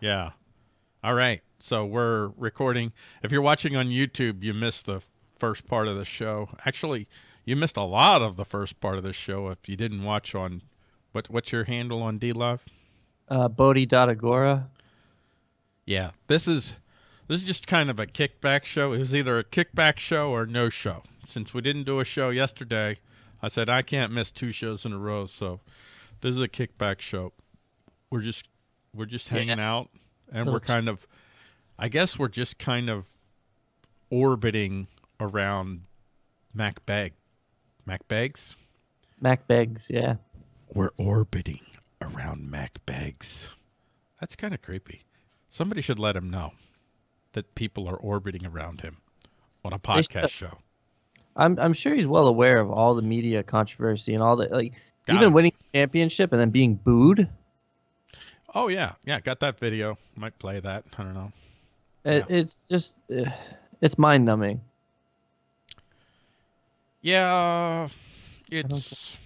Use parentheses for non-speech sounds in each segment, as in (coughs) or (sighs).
Yeah. All right. So we're recording. If you're watching on YouTube, you missed the first part of the show. Actually, you missed a lot of the first part of the show if you didn't watch on what what's your handle on D Live? Uh, Bodhi.agora. Yeah. This is this is just kind of a kickback show. It was either a kickback show or no show. Since we didn't do a show yesterday, I said I can't miss two shows in a row, so this is a kickback show. We're just we're just hanging Yeah. out and Little we're kind of I guess we're just kind of orbiting around Mac Bag. Mac Bags? Mack Beggs, yeah. We're orbiting around Mac Bags. That's kind of creepy. Somebody should let him know that people are orbiting around him on a podcast show. I'm I'm sure he's well aware of all the media controversy and all the Like Got even winning the championship and then being booed. Oh yeah, yeah, got that video. Might play that. I don't know. It, It's just uh, it's mind numbing. Yeah, it's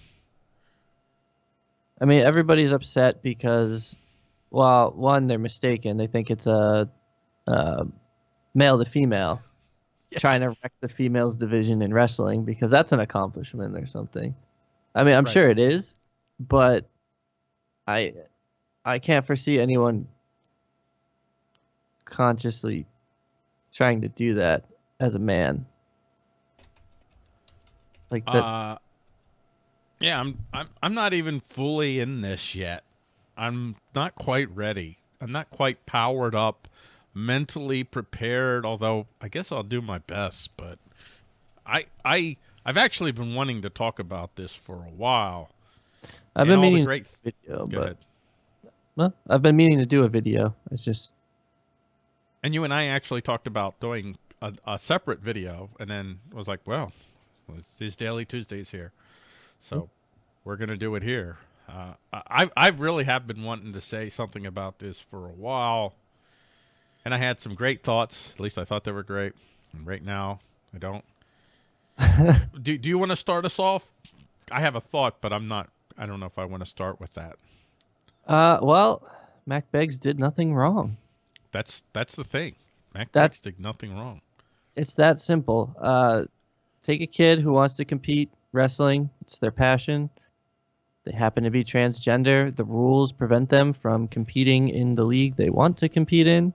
I mean, everybody's upset because, well, one, they're mistaken. They think it's a, uh male to female (laughs) trying to wreck the females division in wrestling because that's an accomplishment or something. I mean, I'm Right. sure it is, but I, I can't foresee anyone consciously trying to do that as a man. Like that. Uh, yeah, I'm I'm I'm not even fully in this yet. I'm not quite ready. I'm not quite powered up, mentally prepared. Although I guess I'll do my best. But I I I've actually been wanting to talk about this for a while. I've been meaning great. video, Go but ahead. Well, I've been meaning to do a video. It's just And you and I actually talked about doing a, a separate video, and then was like, well, it's these Daily Tuesdays here, so we're gonna do it here. Uh, I I really have been wanting to say something about this for a while, and I had some great thoughts. At least I thought they were great. And right now, I don't. (laughs) do Do you want to start us off? I have a thought, but I'm not. I don't know if I want to start with that. Uh, well, Mack Beggs did nothing wrong. That's that's the thing. Mac That's- That's, did nothing wrong. It's that simple. Uh, take a kid who wants to compete wrestling. It's their passion. They happen to be transgender. The rules prevent them from competing in the league they want to compete in.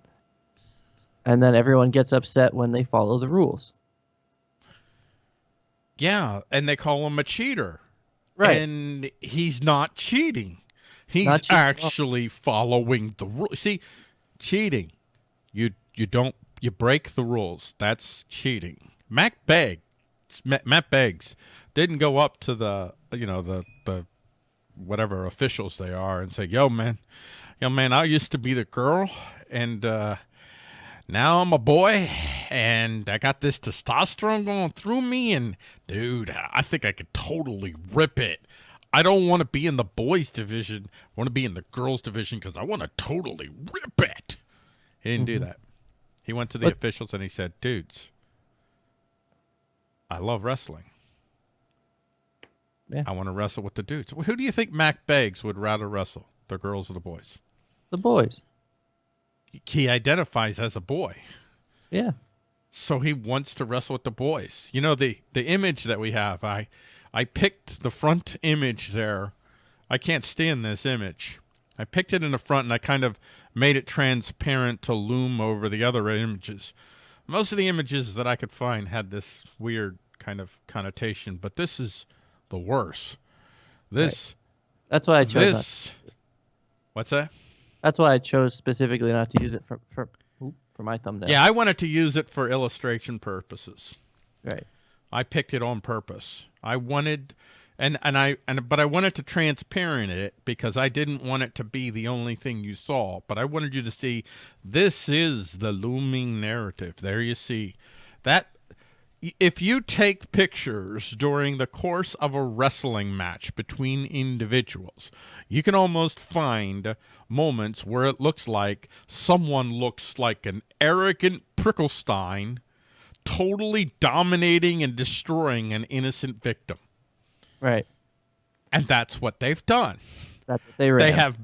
And then everyone gets upset when they follow the rules. Yeah, and they call him a cheater. Right. And he's not cheating. He's Not cheating at all. actually following the rules. See, cheating. You you don't you break the rules. That's cheating. Mack Beggs, Ma- Matt Beggs didn't go up to the you know the the whatever officials they are and say, "Yo, man, yo, man, I used to be the girl, and uh, now I'm a boy, and I got this testosterone going through me, and dude, I think I could totally rip it. I don't want to be in the boys division. I want to be in the girls division because I want to totally rip it. He didn't do mm-hmm. that. He went to the What's- officials and he said, "Dudes, I love wrestling. Yeah. I want to wrestle with the dudes. Who do you think Mack Beggs would rather wrestle, the girls or the boys? The boys. He identifies as a boy." Yeah. so he wants to wrestle with the boys. You know the the image that we have. I I picked the front image there. I can't stand this image. I picked it in the front and I kind of made it transparent to loom over the other images. Most of the images that I could find had this weird kind of connotation, but this is the worst. This That's why I chose. This What's that? that's why I chose specifically not to use it for for for my thumbnail. Yeah, I wanted to use it for illustration purposes. Right. I picked it on purpose. I wanted and and I and but I wanted to transparent it because I didn't want it to be the only thing you saw, but I wanted you to see this is the looming narrative. There you see. That if you take pictures during the course of a wrestling match between individuals, you can almost find moments where it looks like someone looks like an arrogant Pricklestein totally dominating and destroying an innocent victim. Right. And that's what they've done. That's what they ran. They have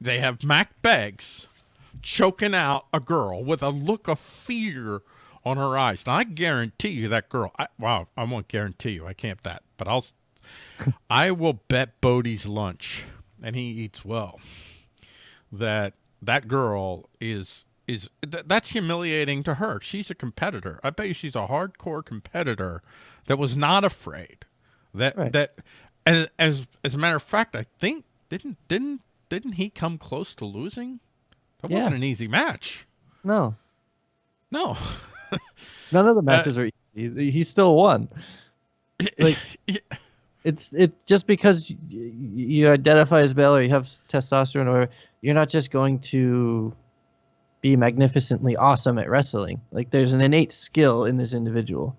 they have Mack Beggs choking out a girl with a look of fear on her eyes. Now I guarantee you that girl. I, wow, I won't guarantee you. I can't that, but I'll. (laughs) I will bet Bodie's lunch, and he eats well. That that girl is is th- that's humiliating to her. She's a competitor. I bet you she's a hardcore competitor that was not afraid. That Right. that as as as a matter of fact, I think didn't didn't didn't he come close to losing? That Yeah. wasn't an easy match. No, No. (laughs) none Uh, of the matches are easy. He still won. (laughs) Like- It's it just because y- y- you identify as male or you have testosterone or you're not just going to be magnificently awesome at wrestling. Like there's an innate skill in this individual.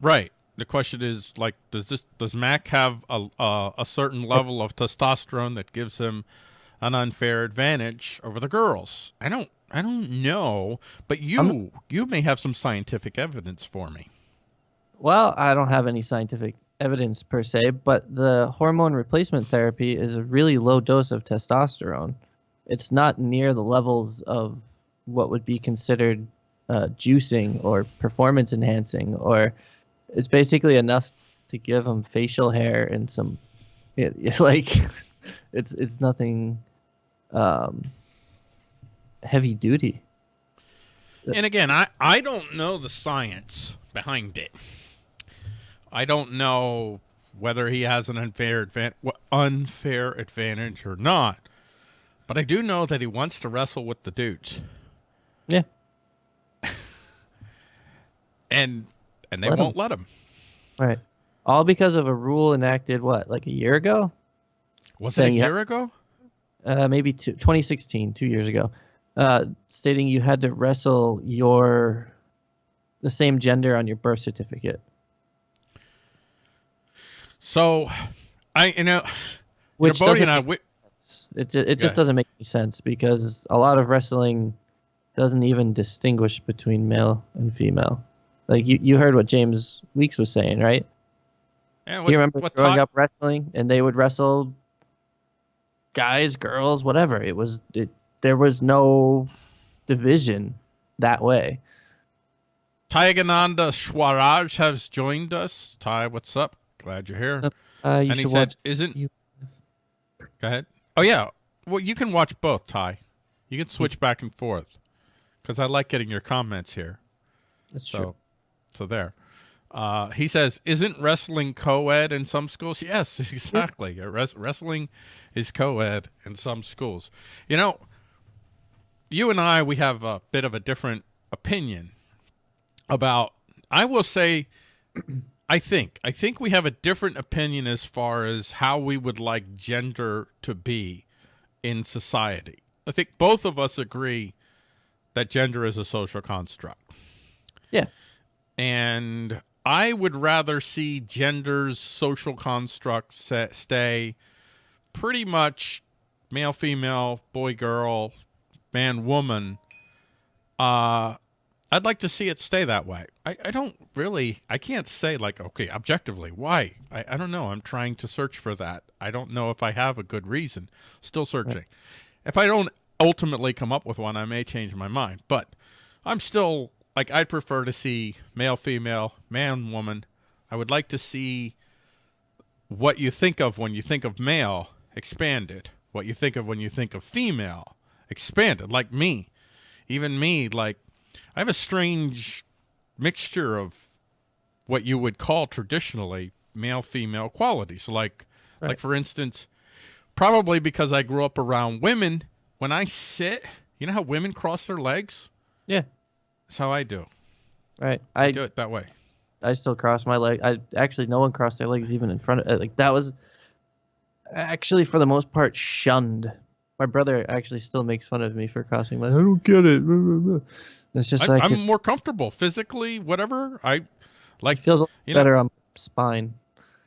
Right. The question is like, does this does Mack have a a, a certain level of testosterone that gives him an unfair advantage over the girls? I don't I don't know, but you I'm- you may have some scientific evidence for me. Well, I don't have any scientific evidence per se, but the hormone replacement therapy is a really low dose of testosterone. It's not near the levels of what would be considered uh, juicing or performance enhancing, or it's basically enough to give them facial hair and some, (laughs) it, it's like, (laughs) it's it's nothing um, heavy duty. And again, I I don't know the science behind it. I don't know whether he has an unfair advan- unfair advantage or not. But I do know that he wants to wrestle with the dudes. Yeah. (laughs) and and they Let won't let him. Right. All because of a rule enacted what, like a year ago? Was it a Saying year ago? uh, maybe two, 2016, two years ago, uh, stating you had to wrestle your the same gender on your birth certificate. So, I you know, Which you know, Bodie and I, we, sense. It, ju- it ahead. just doesn't make any sense because a lot of wrestling doesn't even distinguish between male and female. Like you, you heard what James Weeks was saying, right? yeah, what, you remember what growing Todd- up wrestling and they would wrestle guys, girls, whatever. It was it, there was no division that way. Tyagananda Swaraj has joined us. Ty, what's up? Glad you're here. Uh, you and he said, watch "Isn't you- go ahead? Oh yeah, well you can watch both, Ty. You can switch back and forth because I like getting your comments here. That's So, true. so there. Uh, he says, "Isn't wrestling co-ed in some schools?" (laughs) Yes, exactly. Res- wrestling is co-ed in some schools. You know, you and I, we have a bit of a different opinion about. I will say, I think, I think we have a different opinion as far as how we would like gender to be in society. I think both of us agree that gender is a social construct. Yeah. And I would rather see gender's social constructs stay pretty much male, female, boy, girl, man, woman. Uh, I'd like to see it stay that way. I, I don't really, I can't say like, okay, objectively, why? I, I don't know. I'm trying to search for that. I don't know if I have a good reason. Still searching. If I don't ultimately come up with one, I may change my mind. But I'm still like I'd prefer to see male, female, man, woman. I would like to see what you think of when you think of male expanded. What you think of when you think of female expanded. Like me, even me, like I have a strange mixture of what you would call traditionally male female qualities. Like, like for instance, probably because I grew up around women. When I sit, you know how women cross their legs. Yeah. That's how I do. Right. I I do it that way. I still cross my leg. I actually no one crossed their legs even in front of uh, like that was actually for the most part shunned. My brother actually still makes fun of me for crossing my. I don't get it. It's just I, like I'm it's- more comfortable physically, whatever. I it like feels you know- better on my spine.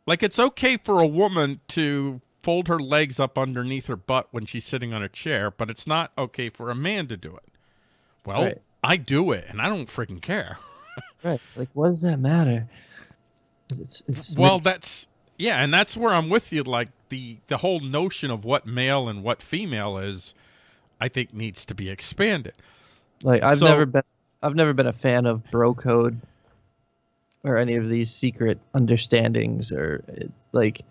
like it's okay for a woman to fold her legs up underneath her butt when she's sitting on a chair, but it's not okay for a man to do it. Well, Right. I do it, and I don't freaking care. (laughs) Right. Like what does that matter? It's, it's Well, it's- that's yeah, and that's where I'm with you. Like the the whole notion of what male and what female is. I think needs to be expanded. Like I've So- never been I've never been a fan of bro code or any of these secret understandings or like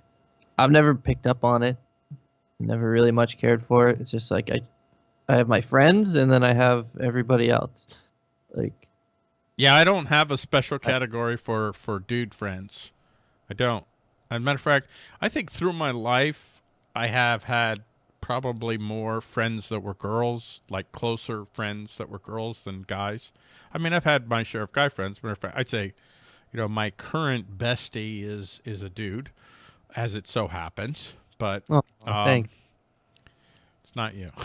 I've never picked up on it. Never really much cared for it. It's just like I I have my friends and then I have everybody else. Like Yeah, I don't have a special category for for dude friends. I don't. As a matter of fact, I think through my life, I have had probably more friends that were girls, like closer friends that were girls than guys. I mean, I've had my share of guy friends. Matter of fact, I'd say, you know, my current bestie is is a dude, as it so happens. But oh, Um, thanks. it's not you. (laughs)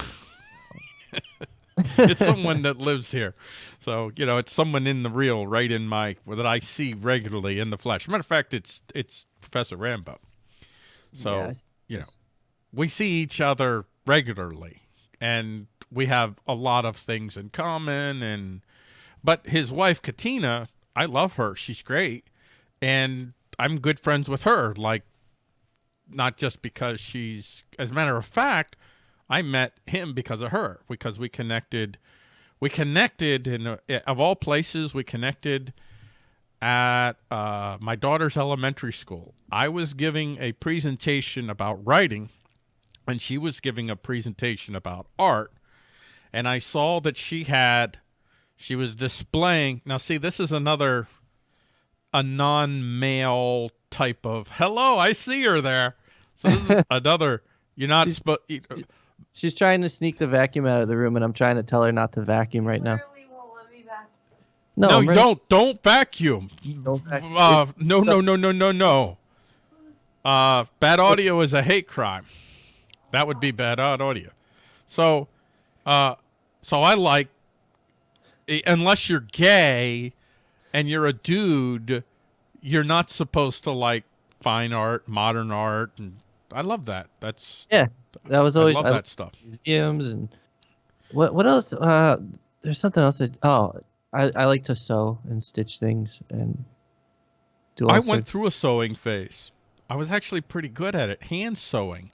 (laughs) it's someone that lives here. So, you know, it's someone in the real, right in my that I see regularly in the flesh. Matter of fact, it's it's Professor Rambo. So, Yeah, I s- you know, we see each other regularly and we have a lot of things in common and but his wife Katina, I love her. She's great. And I'm good friends with her like not just because she's as a matter of fact, I met him because of her because we connected we connected in a, of all places we connected at uh, my daughter's elementary school. I was giving a presentation about writing and she was giving a presentation about art and I saw that she had she was displaying now see this is another a non-male type of hello I see her there so this is (laughs) another you're not supposed She's trying to sneak the vacuum out of the room and I'm trying to tell her not to vacuum right now. Literally won't let me back. No, no, I'm ready- don't don't vacuum. Don't vacuum. Uh, no, no, no, no, no, no. Uh, bad audio is a hate crime. That would be bad au- audio. So, uh, so I like, unless you're gay and you're a dude, you're not supposed to like fine art, modern art, and I love that. That's that was I always love I that stuff. museums and what what else uh there's something else that oh I, I like to sew and stitch things and do all I went through a sewing phase. I was actually pretty good at it, hand sewing.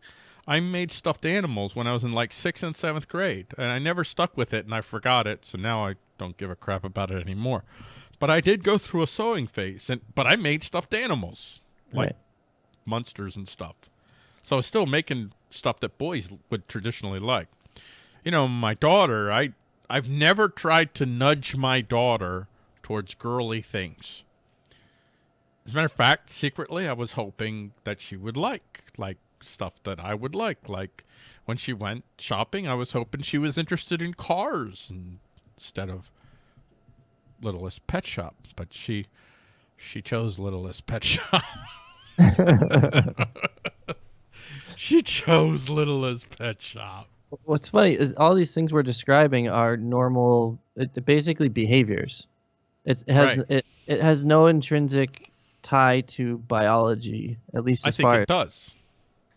I made stuffed animals when I was in like sixth and seventh grade, and I never stuck with it, and I forgot it, so now I don't give a crap about it anymore. But I did go through a sewing phase, and but I made stuffed animals, like Right. monsters and stuff. So I was still making stuff that boys would traditionally like. You know, my daughter, I I've never tried to nudge my daughter towards girly things. As a matter of fact, secretly, I was hoping that she would like like stuff that I would like. Like when she went shopping, I was hoping she was interested in cars instead of Littlest Pet Shop. But she she chose Littlest Pet Shop. (laughs) (laughs) (laughs) she chose Littlest Pet Shop. What's funny is all these things we're describing are normal, it, basically behaviors. It, has Right. it, it has no intrinsic tie to biology, at least as I as think far it does.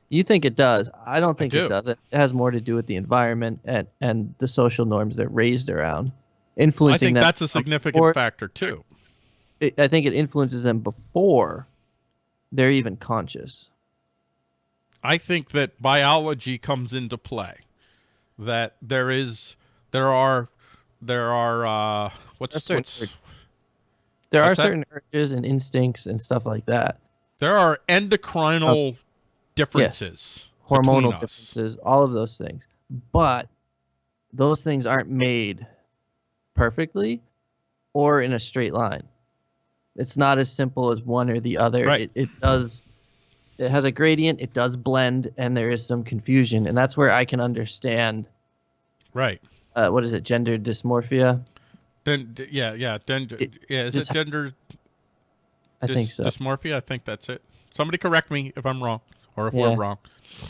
you think it does. I don't think do. it does. It has more to do with the environment and and the social norms they're raised around, influencing I think that's a significant before- factor too. it, I think it influences them before they're even conscious. I think that biology comes into play. That there is, there are, there are. Uh, what's, There's certain what's. There What's are certain urges and instincts and stuff like that. there are endocrinal differences. hormonal us. differences, all of those things. But those things aren't made perfectly or in a straight line. It's not as simple as one or the other. Right. It, it does it has a gradient, it does blend, and there is some confusion. And that's where I can understand Right. uh, what is it, gender dysmorphia? Then yeah, yeah. Then It yeah, is just- it gender I think so. dysmorphia? I think that's it. Somebody correct me if I'm wrong or if Yeah. we're wrong.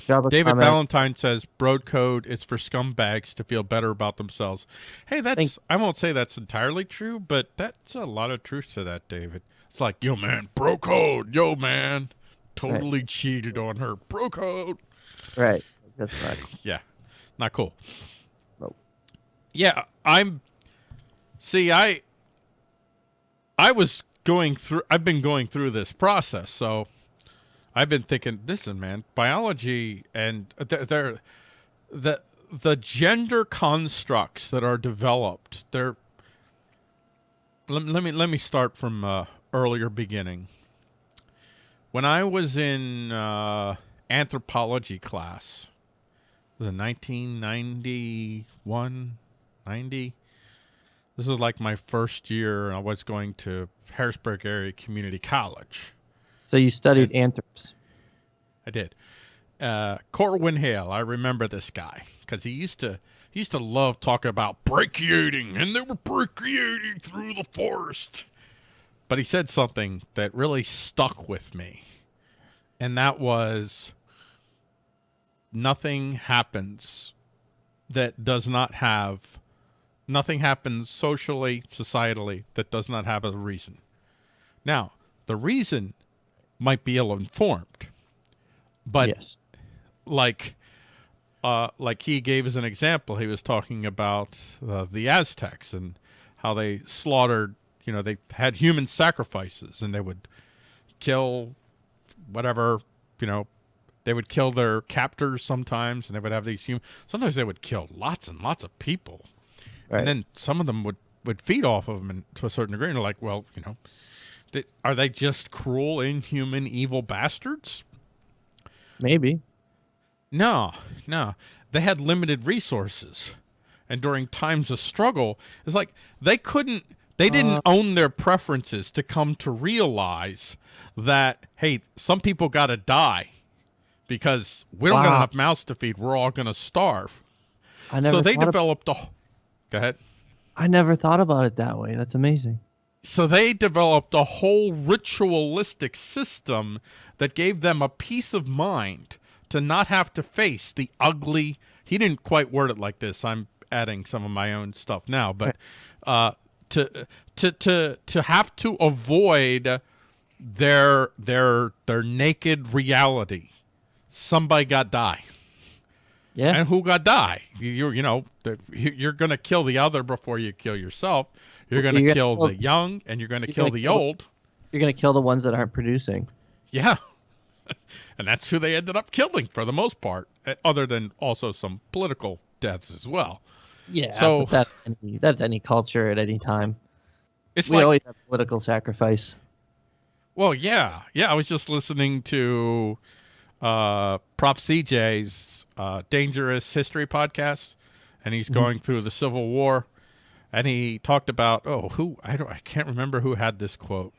David comment. Valentine says broad code is for scumbags to feel better about themselves. Hey, that's Thank- I won't say that's entirely true, but that's a lot of truth to that, David. It's like, yo man, bro code, yo man. Totally cheated on her. Bro code. Right. That's not (laughs) Yeah. Not cool. Nope. Yeah, I'm See, I I was going through I've been going through this process, so I've been thinking, listen, man, biology and th- there the the gender constructs that are developed, they're let, let me let me start from uh, earlier beginning. When I was in uh, anthropology class, was it 1991, 90? This is like my first year. I was going to Harrisburg Area Community College. So you studied anthrops. I did. Uh, Corwin Hale, I remember this guy because he used to he used to love talking about brachiating, and they were brachiating through the forest. But he said something that really stuck with me, and that was nothing happens that does not have nothing happens socially, societally that does not have a reason. Now, the reason might be ill informed, but yes. like uh, like he gave as an example, he was talking about uh, the Aztecs and how they slaughtered, you know, they had human sacrifices and they would kill whatever, you know, they would kill their captors sometimes and they would have these human, sometimes they would kill lots and lots of people. Right. And then some of them would, would feed off of them and, to a certain degree. And they're like, well, you know, they, are they just cruel, inhuman, evil bastards? Maybe. No, no. They had limited resources. And during times of struggle, it's like they couldn't, they didn't Uh. own their preferences to come to realize that, hey, some people got to die because we don't got Wow. enough mouths to feed. We're all going to starve. I never So they developed a, go ahead. I never thought about it that way. That's amazing. So they developed a whole ritualistic system that gave them a peace of mind to not have to face the ugly. He didn't quite word it like this. I'm adding some of my own stuff now, but uh, to to to to have to avoid their their their naked reality. Somebody got die. Yeah. And who got die? You you, know you're going to kill the other before you kill yourself. You're going to You're gonna kill kill- the young, and you're going to you're kill gonna the kill- old. You're gonna kill the ones that aren't producing. Yeah, (laughs) and that's who they ended up killing for the most part, eh, other than also some political deaths as well. Yeah. So- that's any, that's any culture at any time. It's we like, always have political sacrifice. well, yeah, yeah. I was just listening to uh, Prof. CJ's uh, Dangerous History podcast, and he's going through the Civil War, and he talked about oh, who I don't, I can't remember who had this quote,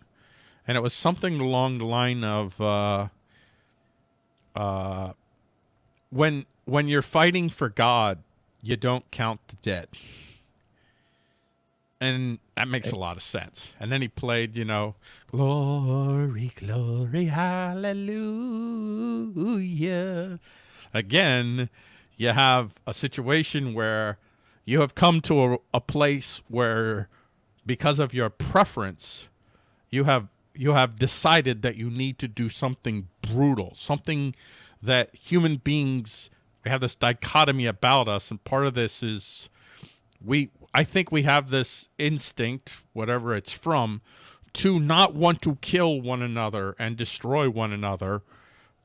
and it was something along the line of uh, uh, when when you're fighting for God, you don't count the dead. And that makes a lot of sense. And then he played, you know, glory, glory, hallelujah. Again, you have a situation where you have come to a, a place where because of your preference, you have you have decided that you need to do something brutal, something that human beings we have this dichotomy about us and part of this is we I think we have this instinct, whatever it's from, to not want to kill one another and destroy one another.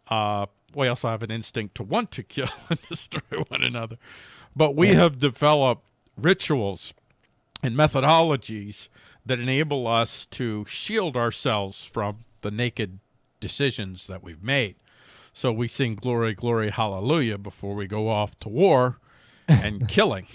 Uh, we also have an instinct to want to (laughs) kill and destroy one another. But we have developed rituals and methodologies that enable us to shield ourselves from the naked decisions that we've made. So we sing glory, glory, hallelujah before we go off to war and (laughs) killing.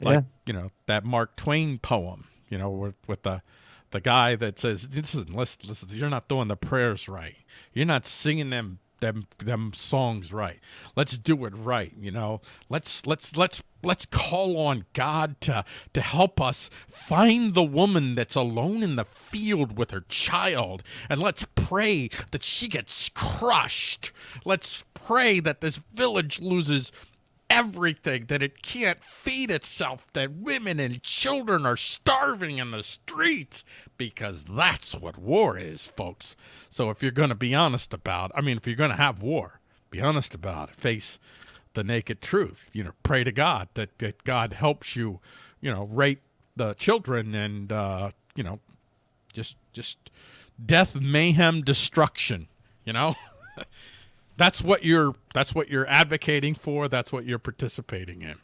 Like, Yeah. you know, that Mark Twain poem, you know, with, with the the guy that says, listen, listen, listen, you're not doing the prayers right. You're not singing them them them songs right. Let's do it right, you know. Let's let's let's let's call on God to to help us find the woman that's alone in the field with her child and let's pray that she gets crushed. Let's pray that this village loses everything that it can't feed itself that women and children are starving in the streets because that's what war is folks. So if you're going to be honest about i mean if you're going to have war be honest about it. Face the naked truth. You know pray to god that, that god helps you you know rape the children and uh you know just just death mayhem destruction you know (laughs) that's what you're that's what you're advocating for. That's what you're participating in.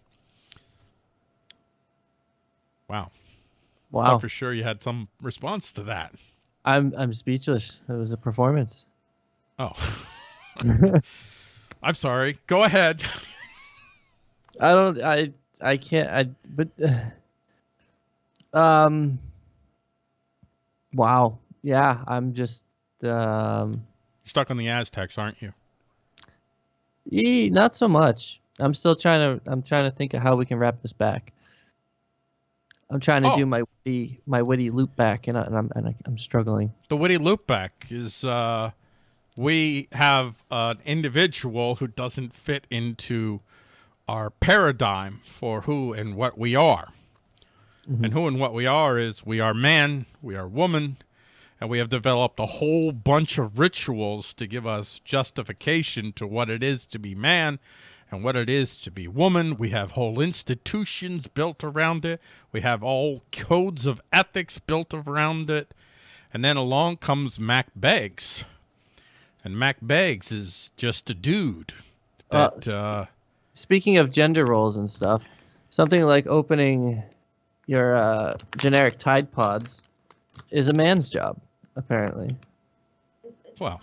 Wow. Wow. Thought for sure you had some response to that. I'm I'm speechless. It was a performance. Oh. (laughs) (laughs) I'm sorry. Go ahead. I don't. I. I can't. I. But. (sighs) um. Wow. Yeah. I'm just. Um. You're stuck on the Aztecs, aren't you? E, not so much. I'm still trying to. I'm trying to think of how we can wrap this back. I'm trying to Oh. do my witty, my witty loop back, and, I, and I'm and I, I'm struggling. The witty loop back is uh, we have an individual who doesn't fit into our paradigm for who and what we are. And who and what we are is we are man, we are woman, and we have developed a whole bunch of rituals to give us justification to what it is to be man and what it is to be woman. We have whole institutions built around it. We have all codes of ethics built around it. And then along comes Mack Beggs. And Mack Beggs is just a dude Uh, that uh, Speaking of gender roles and stuff, something like opening your uh, generic Tide Pods is a man's job, apparently. well,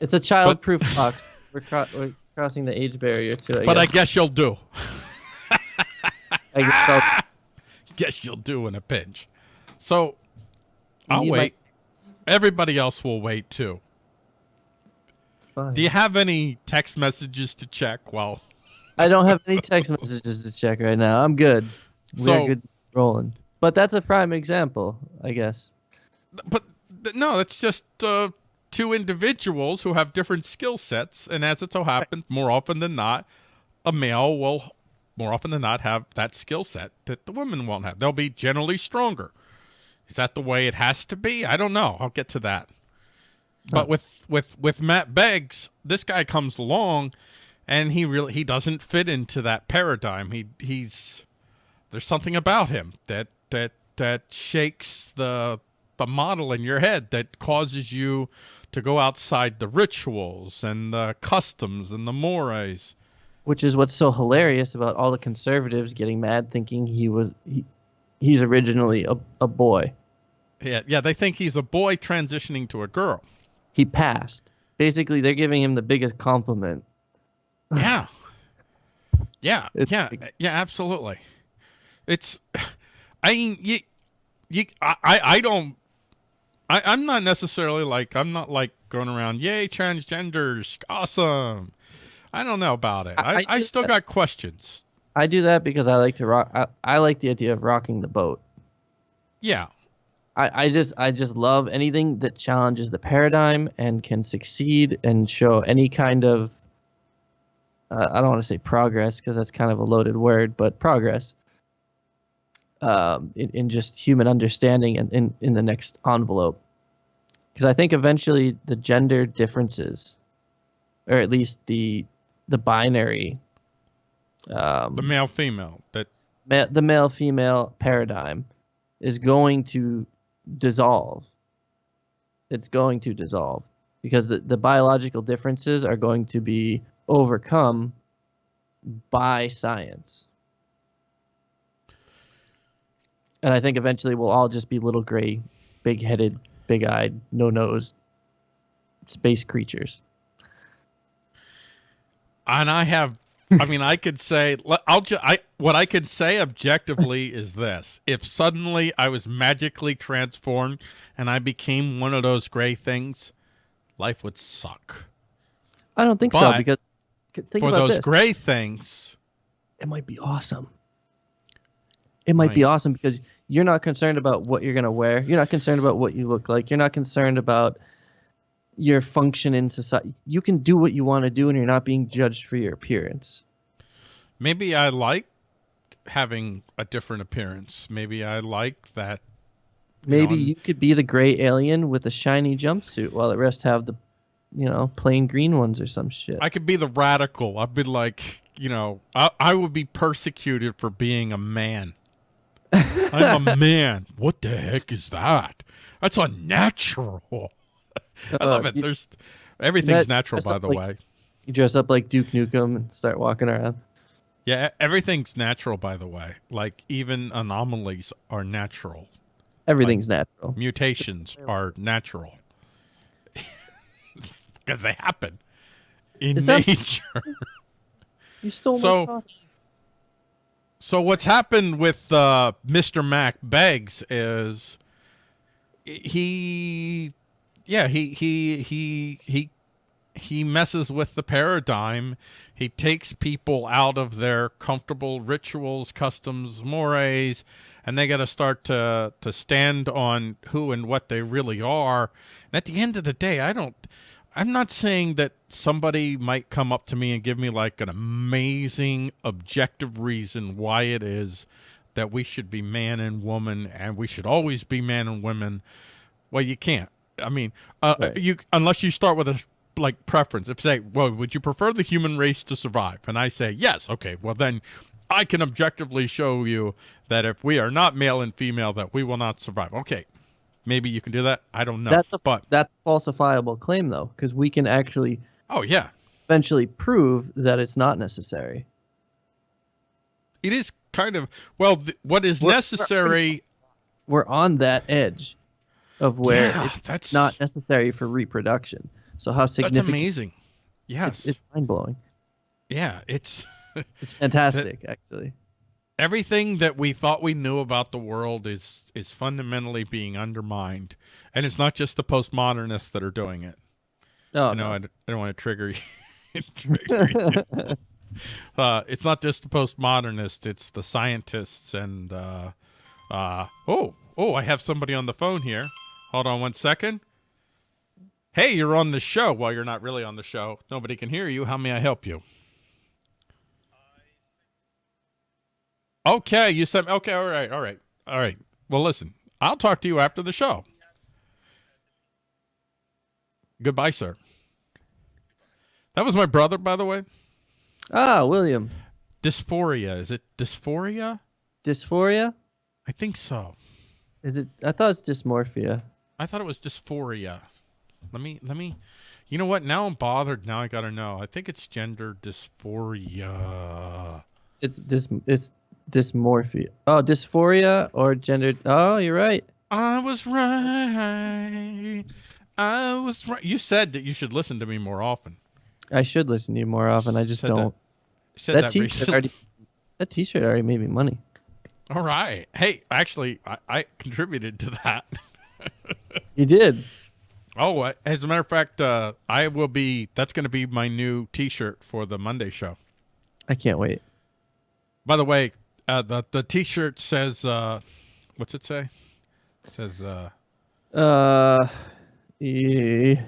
It's a child-proof box. We're, cro- we're crossing the age barrier to it. but I guess you'll do. (laughs) I guess I'll- (laughs) Guess you'll do in a pinch. So You I'll wait. Everybody else will wait too. fine. Do you have any text messages to check? Well, I don't have any (laughs) text messages to check right now. I'm good. We're So- good rolling. But that's a prime example, I guess. But th- no, it's just uh, two individuals who have different skill sets, and as it so happens, more often than not, a male will more often than not have that skill set that the women won't have. They'll be generally stronger. Is that the way it has to be? I don't know. I'll get to that. But with with with Matt Beggs, this guy comes along, and he really he doesn't fit into that paradigm. He he's there's something about him that that that shakes the the model in your head that causes you to go outside the rituals and the customs and the mores. Which is what's so hilarious about all the conservatives getting mad thinking he was he, he's originally a, a boy. Yeah, yeah, they think he's a boy transitioning to a girl. He passed. Basically, they're giving him the biggest compliment. Yeah. (laughs) Yeah, It's yeah, like- yeah, absolutely. It's, (sighs) I mean, you, you, I, I I don't, I, I'm not necessarily like, I'm not like going around, yay, transgenders, awesome. I don't know about it. I, I- I, still just- got questions. I do that because I like to rock. I, I like the idea of rocking the boat. Yeah, I, I just I just love anything that challenges the paradigm and can succeed and show any kind of uh, I don't want to say progress because that's kind of a loaded word, but progress um, in, in just human understanding and in, in the next envelope. Because I think eventually the gender differences, or at least the the binary, um, the male female that ma- the male female paradigm is going to dissolve. It's going to dissolve because the, the biological differences are going to be overcome by science. And I think eventually we'll all just be little gray, big headed, big eyed, no nose space creatures. and I have I mean I could say I'll ju- I what I could say objectively (laughs) is this if suddenly I was magically transformed and I became one of those gray things life would suck I don't think so because think for about those this. gray things it might be awesome. It might be awesome because you're not concerned about what you're going to wear. You're not concerned about what you look like. You're not concerned about your function in society. You can do what you want to do and you're not being judged for your appearance. maybe I like having a different appearance maybe I like that Maybe I'm- you could be the gray alien with a shiny jumpsuit while the rest have the, you know, plain green ones or some shit. I could be the radical I'd be like you know I, I would be persecuted for being a man (laughs) I'm a man. What the heck is that? That's unnatural. (laughs) I love Uh, it. There's Everything's That- natural, by the like- way. You dress up like Duke Nukem and start walking around. Yeah, everything's natural, by the way. Like even anomalies are natural. Everything's natural. Mutations are natural (laughs) because they happen in that- nature. You stole So- my coffee. So what's happened with uh, Mr. Mack Beggs is he, yeah, he he he he he messes with the paradigm. He takes people out of their comfortable rituals, customs, mores, and they got to start to to stand on who and what they really are. And at the end of the day, I don't. I'm not saying that somebody might come up to me and give me like an amazing objective reason why it is that we should be man and woman and we should always be man and women. Well, you can't. I mean, uh, Right. you unless you start with a like preference. If say, well, would you prefer the human race to survive? And I say yes. Okay. Well, then I can objectively show you that if we are not male and female, that we will not survive. Okay. Maybe you can do that. I don't know. that's a but that's a falsifiable claim though, because we can actually oh yeah, eventually prove that it's not necessary. it is kind of well. Th- what is We're- necessary? We're on that edge of where yeah, it's that's not necessary for reproduction. So how significant? That's amazing. Yes. It's, it's mind blowing. yeah. It's It's fantastic, (laughs) actually. Everything that we thought we knew about the world is is fundamentally being undermined, and it's not just the postmodernists that are doing it. Oh I know no. I, d- I don't want to trigger you. (laughs) trigger you. uh, it's not just the postmodernists; it's the scientists and uh, uh, oh, oh, I have somebody on the phone here. Hold on one second. Hey, you're on the show. Well, you're not really on the show. Nobody can hear you. How may I help you? Okay, you said okay. All right, all right, all right. Well, listen, I'll talk to you after the show. Goodbye, sir. That was my brother, by the way. ah, William. Dysphoria. Is it dysphoria? Dysphoria? I think so. Is it? I thought it's dysmorphia. I thought it was dysphoria. Let me let me you know what? Now I'm bothered. Now I gotta know. I think it's gender dysphoria. It's dys. It's dysmorphia. Oh, dysphoria or gender. Oh, you're right. I was right. I was right. You said that you should listen to me more often. I should listen to you more often. I just Said don't. Said That, that, t-shirt already. That t-shirt already made me money. All right. Hey, actually, I, I contributed to that. (laughs) You did. Oh, uh, as a matter of fact, uh, I will be. That's going to be my new T-shirt for the Monday show. I can't wait. By the way, uh, the the T-shirt says, uh, "What's it say?" It says, uh, Uh, yeah.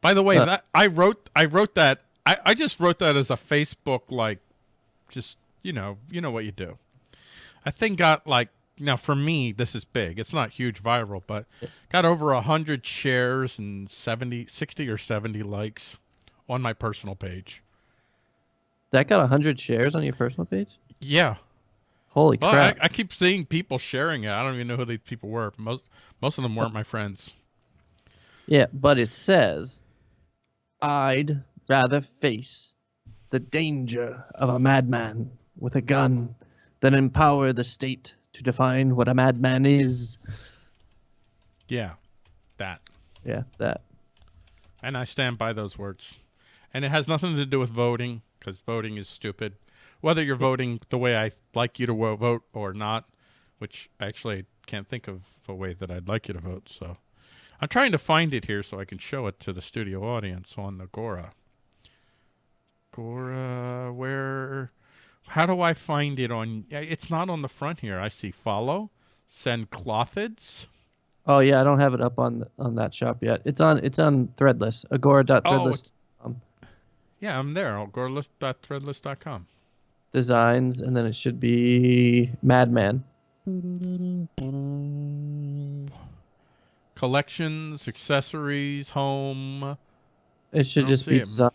"By the way, Uh. that I wrote. I wrote that. I, I just wrote that as a Facebook like, just you know, you know what you do. I think got like now for me, this is big. It's not huge viral, but got over a hundred shares and 70, 60 or seventy likes on my personal page. that got hundred shares on your personal page. Yeah, Holy Well, I, crap! I keep seeing people sharing it. I don't even know who these people were. Most most of them weren't my friends. Yeah, but it says, I'd rather face the danger of a madman with a gun than empower the state to define what a madman is. Yeah, that. Yeah, that. And I stand by those words. And it has nothing to do with voting, because voting is stupid. Whether you're voting the way I like you to vote or not, which I actually I can't think of a way that I'd like you to vote. So I'm trying to find it here so I can show it to the studio audience on the Gora. Gora, where? How do I find it on? It's not on the front here. I see follow, send clothids. Oh yeah, I don't have it up on on that shop yet. It's on it's on Threadless. Oh, Agora.threadless it's- yeah, I'm there. Gorelist.threadless.com. designs, and then it should be Madman. Collections, accessories, home. It should just be it. design.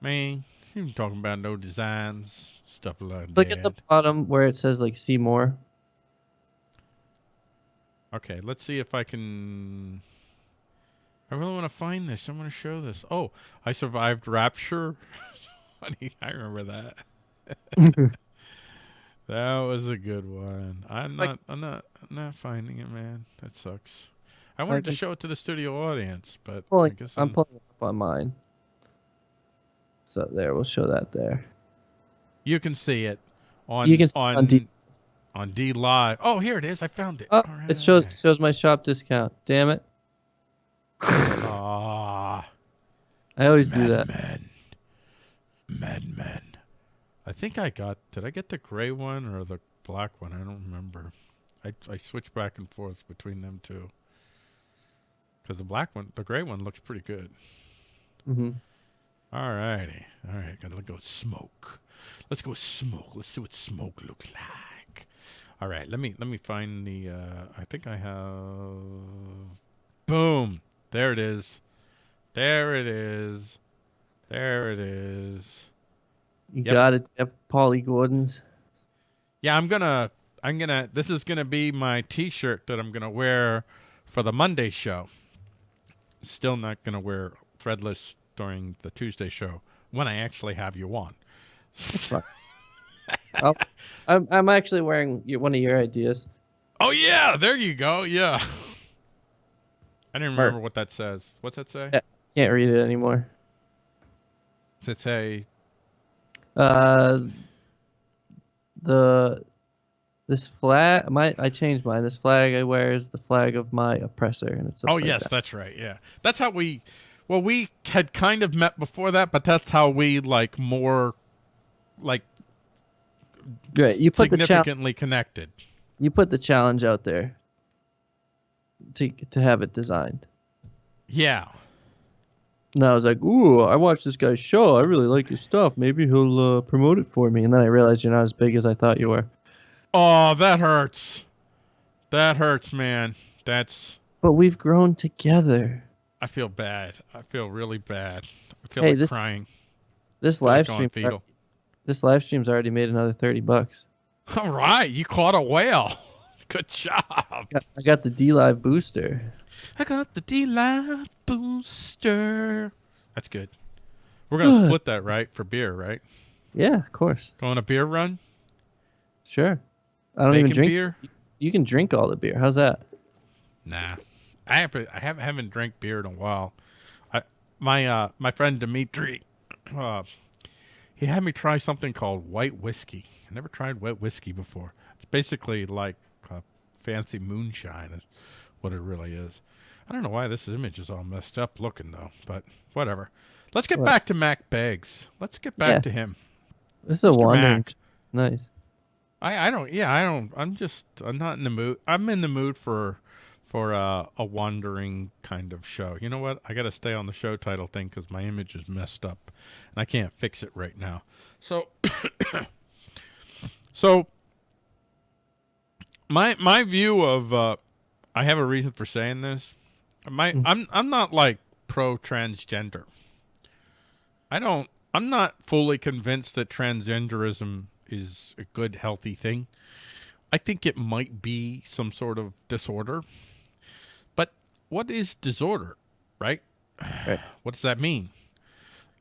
Man, you ain't talking about no designs, stuff like Look that. at the bottom where it says like see more. Okay, let's see if I can. I really want to find this. I want to show this. Oh, I survived Rapture. (laughs) Funny, (laughs) I remember that. (laughs) (laughs) that was a good one. I'm Like- not. I'm not. I'm not finding it, man. That sucks. I wanted to show it to the studio audience, but I guess I'm, I'm, pulling it up on mine. So there, we'll show that there. you can see it on You can on on D- on D Live. Oh, here it is. I found it. Oh, it shows shows my shop discount. Damn it! Ah. I always do that. Men. I think I got. Did I get the gray one or the black one? I don't remember. I I switch back and forth between them two. Because the black one, the gray one looks pretty good. hmm All righty. All right. Gotta go smoke. Let's go smoke. Let's see what smoke looks like. All right. Let me let me find the. Uh, I think I have. Boom. There it is. There it is. There it is. You Yep. got it, yep, Paulie Gordon's. Yeah, I'm gonna. I'm gonna. This is gonna be my T-shirt that I'm gonna wear for the Monday show. Still not gonna wear threadless during the Tuesday show when I actually have you on. (laughs) Oh, I'm I'm actually wearing one of your ideas. Oh yeah, there you go. Yeah. I didn't remember what that says. What's that say? Can't read it anymore. Does it say? Uh, the this flag, my I changed mine. This flag I wear is the flag of my oppressor, and it's Oh yes, that's right. Yeah, that's how we. Well, we had kind of met before that, but that's how we like more, like Right, you put the significantly connected. You put the challenge out there. To to have it designed. Yeah. And I was like, "Ooh, I watched this guy's show. I really like his stuff. Maybe he'll uh, promote it for me." And then I realized you're not as big as I thought you were. Oh, that hurts. That hurts, man. That's. But we've grown together. I feel bad. I feel really bad. I feel Hey, like this- crying. This live stream, fetal. this live stream's already made another thirty bucks. All right, you caught a whale. Good job. Got- I got the D Live booster. I got the D Live booster. That's good. We're gonna split that, right? For beer, right? Yeah, of course. Going a beer run? Sure. I don't Bacon even drink. beer? You can drink all the beer. How's that? Nah. I haven't I haven't, haven't drank beer in a while. I my uh my friend Dimitri uh he had me try something called white whiskey. I never tried white whiskey before. It's basically like fancy moonshine is what it really is. I don't know why this image is all messed up looking though, but whatever. Let's get What? back to Mack Beggs. Let's get back Yeah. to him. This is a Mr. wandering. Mac. It's nice. I, I don't yeah I don't I'm just I'm not in the mood I'm in the mood for for uh, a wandering kind of show. You know what? I got to stay on the show title thing because my image is messed up and I can't fix it right now. So (coughs) so my my view of uh, I have a reason for saying this. My Mhm. I'm I'm not like pro transgender. I don't I'm not fully convinced that transgenderism is a good healthy thing. I think it might be some sort of disorder. But what is disorder, right? Right. (sighs) What does that mean?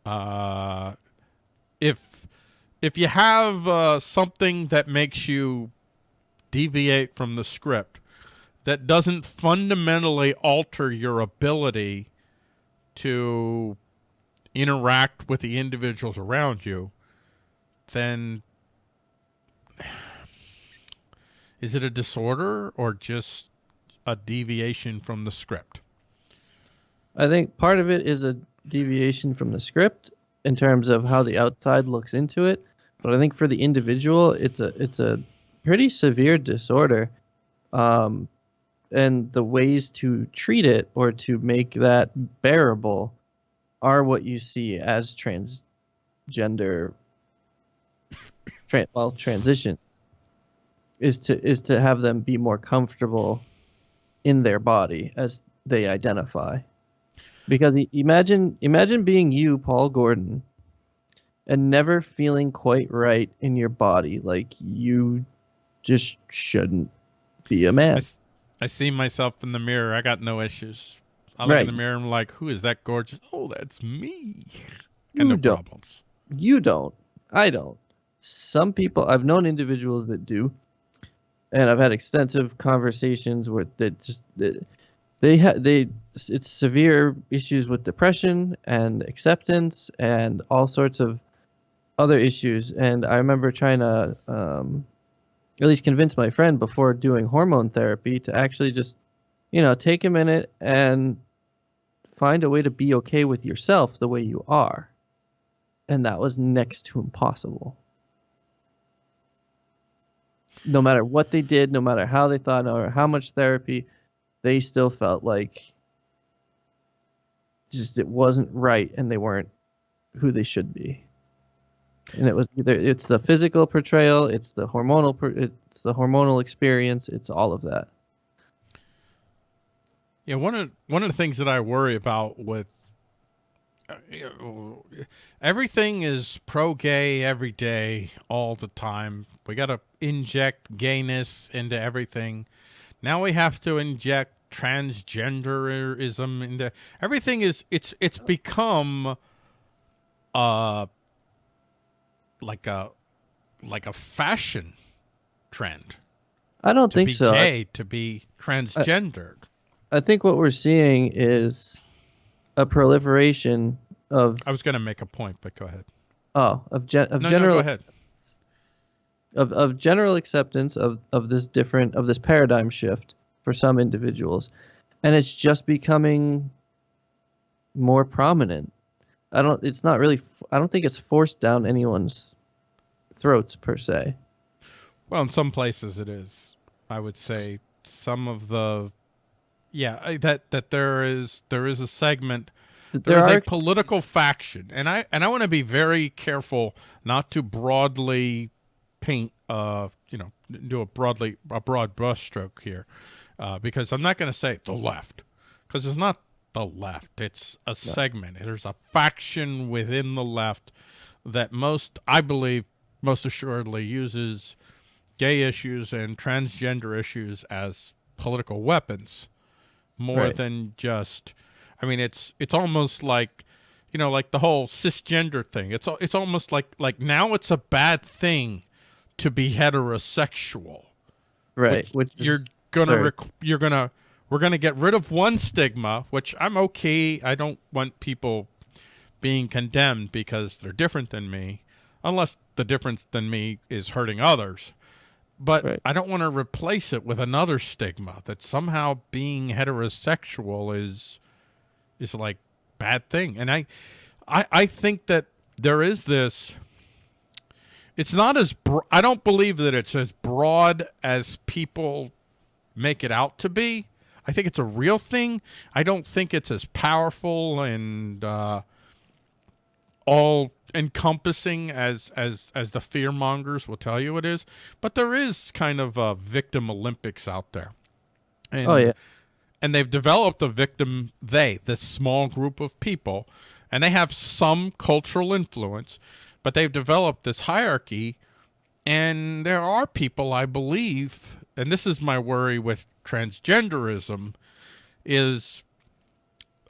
Uh if if you have uh, something that makes you deviate from the script that doesn't fundamentally alter your ability to interact with the individuals around you, then is it a disorder or just a deviation from the script? I think part of it is a deviation from the script in terms of how the outside looks into it, but I think for the individual, it's a it's a pretty severe disorder, um, and the ways to treat it or to make that bearable are what you see as transgender, tran well transitions, is to is to have them be more comfortable in their body as they identify. Because imagine imagine being you paul gordon and never feeling quite right in your body like you just shouldn't be a man I see myself in the mirror. I got no issues. I look in the mirror and I'm like, who is that gorgeous? Oh, that's me. You and no don't. problems. You don't. I don't. Some people I've known individuals that do, and I've had extensive conversations where that just that they have they it's severe issues with depression and acceptance and all sorts of other issues. And I remember trying to um, at least convince my friend before doing hormone therapy to actually just you know take a minute and find a way to be okay with yourself the way you are and that was next to impossible. No matter what they did, no matter how they thought, or how much therapy, they still felt like just it wasn't right, and they weren't who they should be. And it was either it's the physical portrayal, it's the hormonal, it's the hormonal experience, it's all of that. Yeah, one of one of the things that I worry about with uh, everything is pro gay every day, all the time. We got to inject gayness into everything. Now we have to inject transgenderism into everything. Is it's it's become uh like a like a fashion trend I don't think so. I- to be transgendered. I think what we're seeing is a proliferation of I was going to make a point, but go ahead. oh of gen, of No, general no, go ahead. of, of general acceptance of, of this different of this paradigm shift for some individuals and it's just becoming more prominent i don't it's not really I don't think it's forced down anyone's throats per se Well, in some places it is. I would say some of the, yeah, that that there is there is a segment. Th- There is a political faction, and I and I want to be very careful not to broadly paint, uh, you know, do a broadly a broad brushstroke here, uh, because I'm not going to say the left, because it's not the left. It's a segment. There's a faction within the left that most, I believe, most assuredly uses gay issues and transgender issues as political weapons more Right. than just I mean it's it's almost like you know like the whole cisgender thing it's it's almost like like now it's a bad thing to be heterosexual right which, is, you're gonna you're gonna we're gonna get rid of one stigma which i'm okay i don't want people being condemned because they're different than me unless the difference than me is hurting others but Right. i don't want to replace it with another stigma that somehow being heterosexual is is like bad thing and i i i think that there is this it's not as I don't believe that it's as broad as people make it out to be. I think it's a real thing. I don't think it's as powerful and uh, all encompassing as as as the fear mongers will tell you it is. But there is kind of a victim Olympics out there. And, oh yeah and they've developed a victim they this small group of people and they have some cultural influence but they've developed this hierarchy and there are people i believe and this is my worry with transgenderism is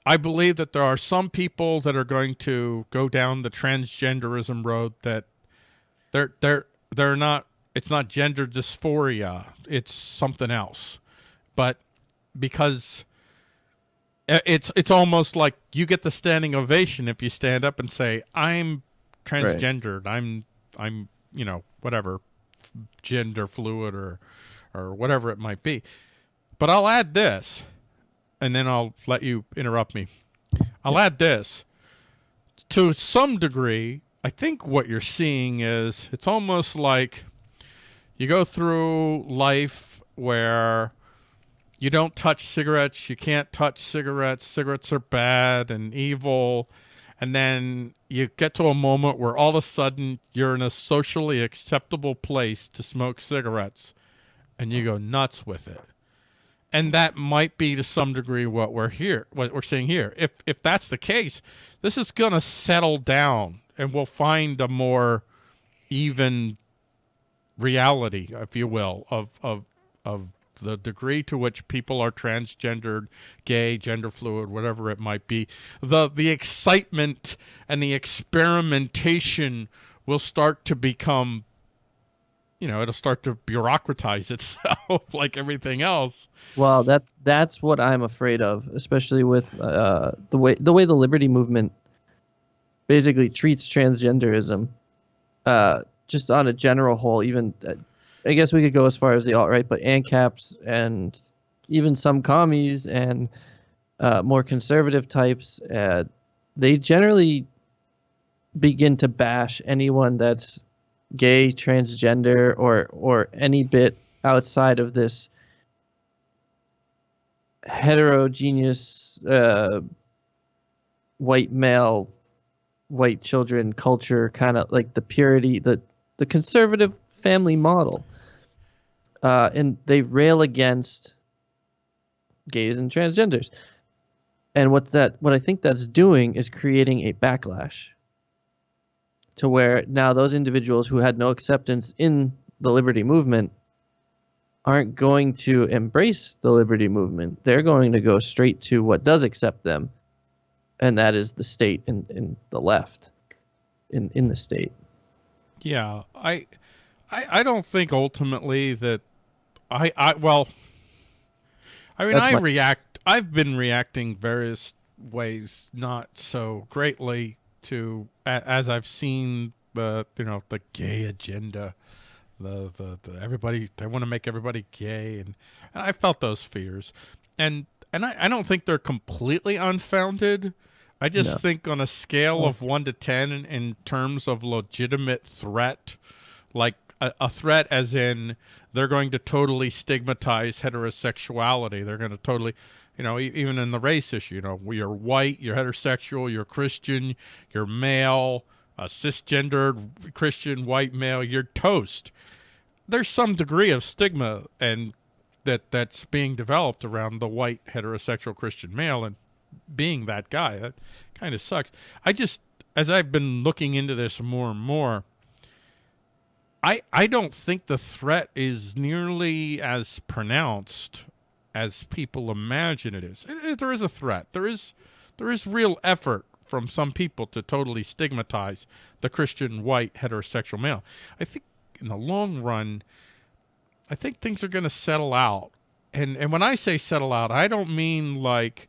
i believe that there are some people that are going to go down the transgenderism road that they're they're they're not it's not gender dysphoria it's something else but because uh, it's it's almost like you get the standing ovation if you stand up and say I'm transgendered. I'm I'm you know whatever gender fluid or or whatever it might be. But I'll add this and then I'll let you interrupt me. I'll add this. To some degree, I think what you're seeing is it's almost like you go through life where you don't touch cigarettes, you can't touch cigarettes, cigarettes are bad and evil. And then you get to a moment where all of a sudden you're in a socially acceptable place to smoke cigarettes and you go nuts with it. And that might be to some degree what we're here what we're seeing here. If if that's the case, this is going to settle down and we'll find a more even reality, if you will, of of of the degree to which people are transgendered, gay, gender fluid, whatever it might be, the the excitement and the experimentation will start to become you know, it'll start to bureaucratize (laughs) itself like everything else. Well, that's that's what I'm afraid of, especially with uh, the way the way the liberty movement basically treats transgenderism. Uh, just on a general whole, even uh, I guess we could go as far as the alt right, but ANCAPs and even some commies and uh, more conservative types, uh, they generally begin to bash anyone that's gay, transgender, or or any bit outside of this heterogeneous uh, white male, white children culture, kind of like the purity, the the conservative family model. Uh, and they rail against gays and transgenders. And what that what I think that's doing is creating a backlash to where now those individuals who had no acceptance in the liberty movement aren't going to embrace the liberty movement. They're going to go straight to what does accept them, and that is the state and, and the left in, in the state. Yeah, I, I, I don't think ultimately that I, I well, I mean, That's I react. I've been reacting various ways, not so greatly to as I've seen the you know the gay agenda, the the, the everybody they want to make everybody gay, and, and I felt those fears, and and I, I don't think they're completely unfounded. I just no. think on a scale of one to ten in, in terms of legitimate threat, like a, a, threat as in they're going to totally stigmatize heterosexuality. They're going to totally, you know, even in the race issue, you know, you're white, you're heterosexual, you're Christian, you're male, a cisgendered Christian white male, you're toast. There's some degree of stigma and that that's being developed around the white heterosexual Christian male and being that guy. That kind of sucks. I just as I've been looking into this more and more, I I don't think the threat is nearly as pronounced as people imagine it is. It, it, there is a threat. There is there is real effort from some people to totally stigmatize the Christian white heterosexual male. I think in the long run, I think things are going to settle out. And and when I say settle out, I don't mean like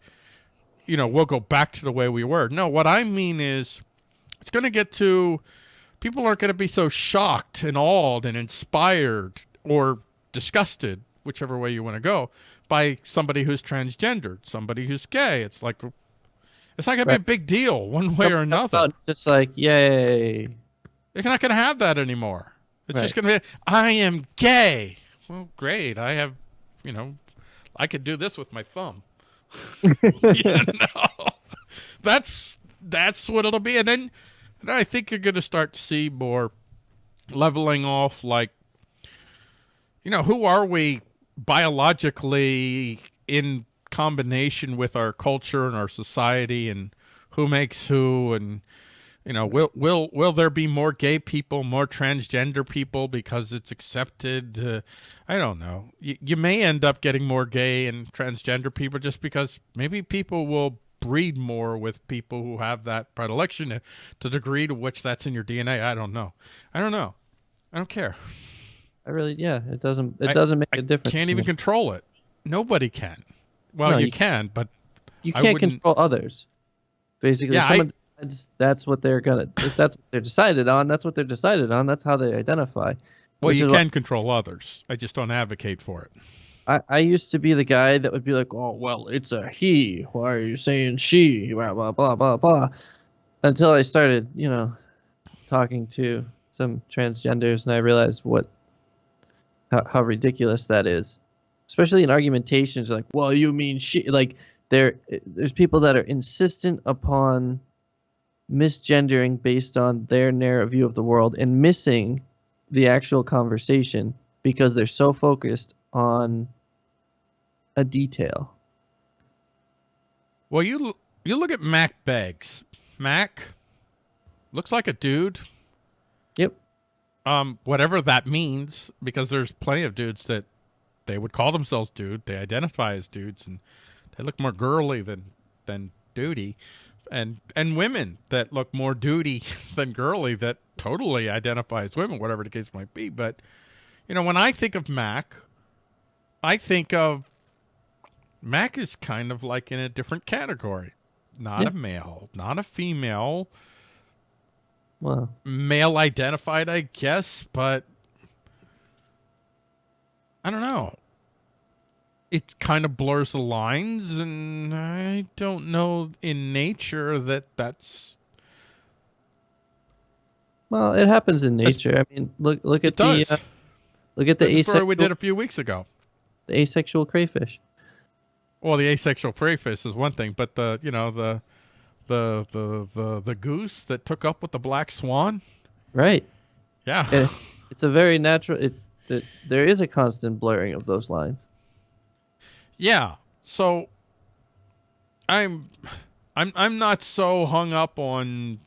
you know, we'll go back to the way we were. No, what I mean is it's going to get to people aren't going to be so shocked and awed and inspired or disgusted, whichever way you want to go, by somebody who's transgendered, somebody who's gay. It's like it's not gonna right. be a big deal one way or another. Just like yay. You're not gonna have that anymore. It's right. just gonna be I am gay. Well, great. I have, you know, I could do this with my thumb. (laughs) you know, that's that's what it'll be, and then and I think you're going to start to see more leveling off. Like, you know, who are we biologically in combination with our culture and our society, and who makes who, and you know, will will will there be more gay people, more transgender people because it's accepted? Uh, I don't know. You, you may end up getting more gay and transgender people just because maybe people will breed more with people who have that predilection to the degree to which that's in your DNA. I don't know. I don't know. I don't care. I really, yeah, it doesn't, it doesn't make I a difference. You can't even control it. Nobody can. Well, no, you, you, can, but you can't control others. Basically, yeah, someone I, decides that's what they're gonna. If that's what they're decided on, that's what they're decided on. That's how they identify. Well, you can what, control others. I just don't advocate for it. I, I used to be the guy that would be like, oh, well, it's a he. Why are you saying she? Blah, blah, blah, blah, blah. Until I started, you know, talking to some transgenders and I realized what, how, how ridiculous that is. Especially in argumentations like, well, you mean she. Like, there, there's people that are insistent upon misgendering based on their narrow view of the world and missing the actual conversation because they're so focused on a detail. Well, you you look at Mack Beggs. Mack looks like a dude. Um, whatever that means, because there's plenty of dudes that they would call themselves dude. They identify as dudes, and they look more girly than than duty. And and women that look more duty (laughs) than girly that totally identify as women, whatever the case might be. But you know, when I think of Mack, I think of Mack is kind of like in a different category. Not a male, not a female, Well, male identified, I guess, but I don't know. It kind of blurs the lines, and I don't know in nature that that's well, it happens in That's- nature. I mean, look look at the uh, look at the the story asexual we did a few weeks ago. the asexual crayfish. Well, the asexual crayfish is one thing, but the you know the the the the the goose that took up with the black swan, Right. yeah, Yeah. (laughs) It's a very natural. It, it there is a constant blurring of those lines. Yeah. So I'm I'm I'm not so hung up on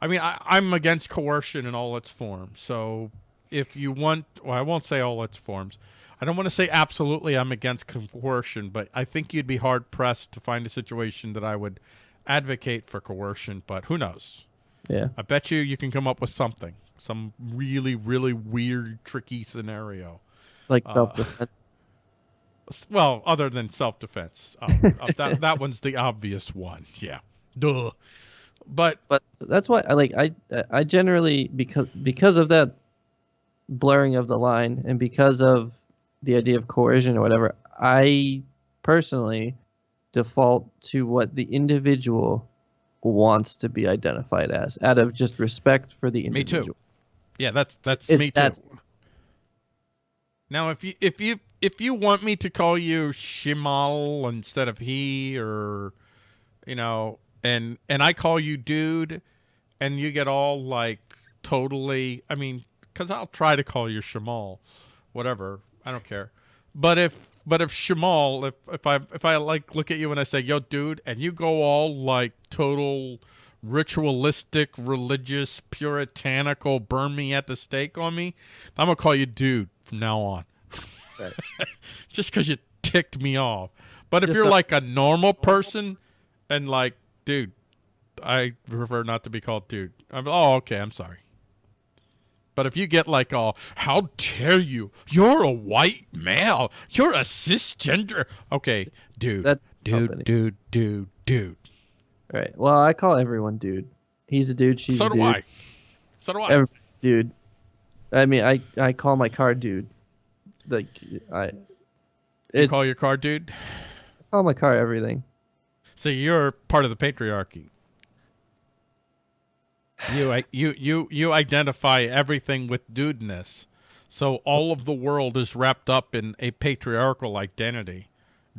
I mean I, I'm against coercion in all its forms. So if you want well, I won't say all its forms. I don't want to say absolutely I'm against coercion, but I think you'd be hard pressed to find a situation that I would advocate for coercion, but who knows? Yeah. I bet you you can come up with something. Some really, really weird, tricky scenario. Like Uh, self defense. Well, other than self defense, uh, uh, that (laughs) that one's the obvious one. Yeah, duh. But but that's why I like I I generally because because of that blurring of the line and because of the idea of coercion or whatever, I personally default to what the individual wants to be identified as out of just respect for the individual. Me too. yeah, that's that's It's- me too. that's- Now, if you if you if you want me to call you Shimal instead of he, or you know, and and I call you dude, and you get all like totally, I mean, because I'll try to call you Shimal whatever, I don't care. But if but if Shamal, if if I if I like look at you and I say yo dude, and you go all like total ritualistic, religious, puritanical, burn me at the stake on me, I'm gonna call you dude from now on. Right. (laughs) Just because you ticked me off. But if Just you're like a normal person and like, dude, I prefer not to be called dude. I'm, oh, okay, I'm sorry. But if you get like, oh, how dare you? You're a white male. You're a cisgender. Okay, dude, That's dude, company. dude, dude, dude. Right. Well, I call everyone dude. He's a dude. She's So a do. I. So do I. Everybody's dude. I mean, I I call my car dude. Like I. you call your car dude? I call my car everything. So you're part of the patriarchy. You you you you identify everything with dudeness. So all of the world is wrapped up in a patriarchal identity.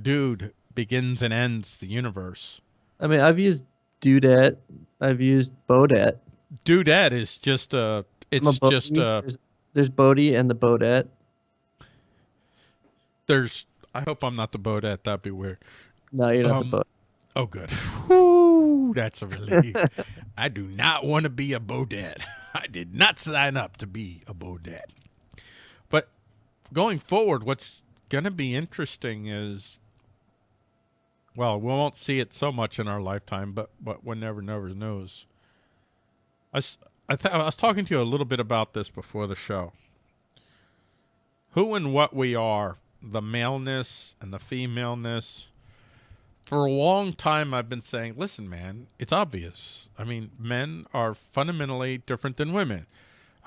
Dude begins and ends the universe. I mean, I've used dudette. I've used bodette. Dudette is just a I'm a it's just uh There's, there's Bodie and the bodette. there's I hope I'm not the bodette, that'd be weird. No, you're not Um, the Bodette. Oh, good. (laughs) That's a relief. I do not want to be a Bodette. (laughs) I did not sign up to be a Bodette. But going forward, what's going to be interesting is, well, we won't see it so much in our lifetime, but but one never never knows. I, I, I was talking to you a little bit about this before the show. Who and what we are, the maleness and the femaleness for a long time I've been saying, listen, man, it's obvious. I mean, men are fundamentally different than women.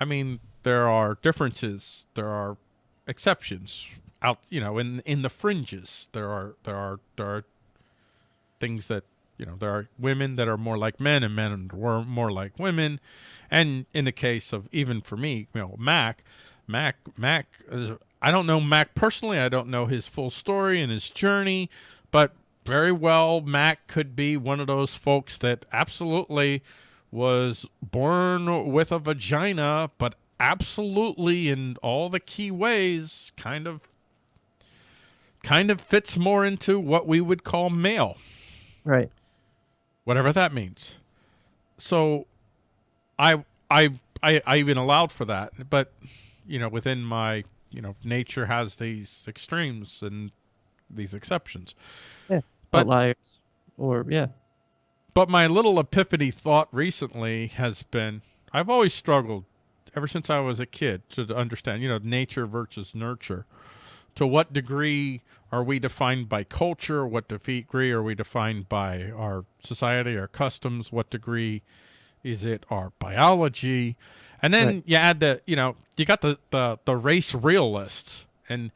I mean, there are differences, there are exceptions out, you know, in in the fringes. There are there are there are things that, you know, there are women that are more like men and men were more like women. And in the case of even for me, you know, Mack, Mack Mack I don't know Mack personally. I don't know his full story and his journey, but very well Mack could be one of those folks that absolutely was born with a vagina, but absolutely in all the key ways kind of kind of fits more into what we would call male Right. whatever that means. So I I I I even allowed for that, but you know, within my you know, nature has these extremes and these exceptions. Yeah. But- Outliers. Or yeah. But my little epiphany thought recently has been I've always struggled ever since I was a kid to understand, you know, nature versus nurture. To what degree are we defined by culture? What degree are we defined by our society, our customs? What degree is it our biology? And then Right. you add the, you know, you got the, the, the race realists. And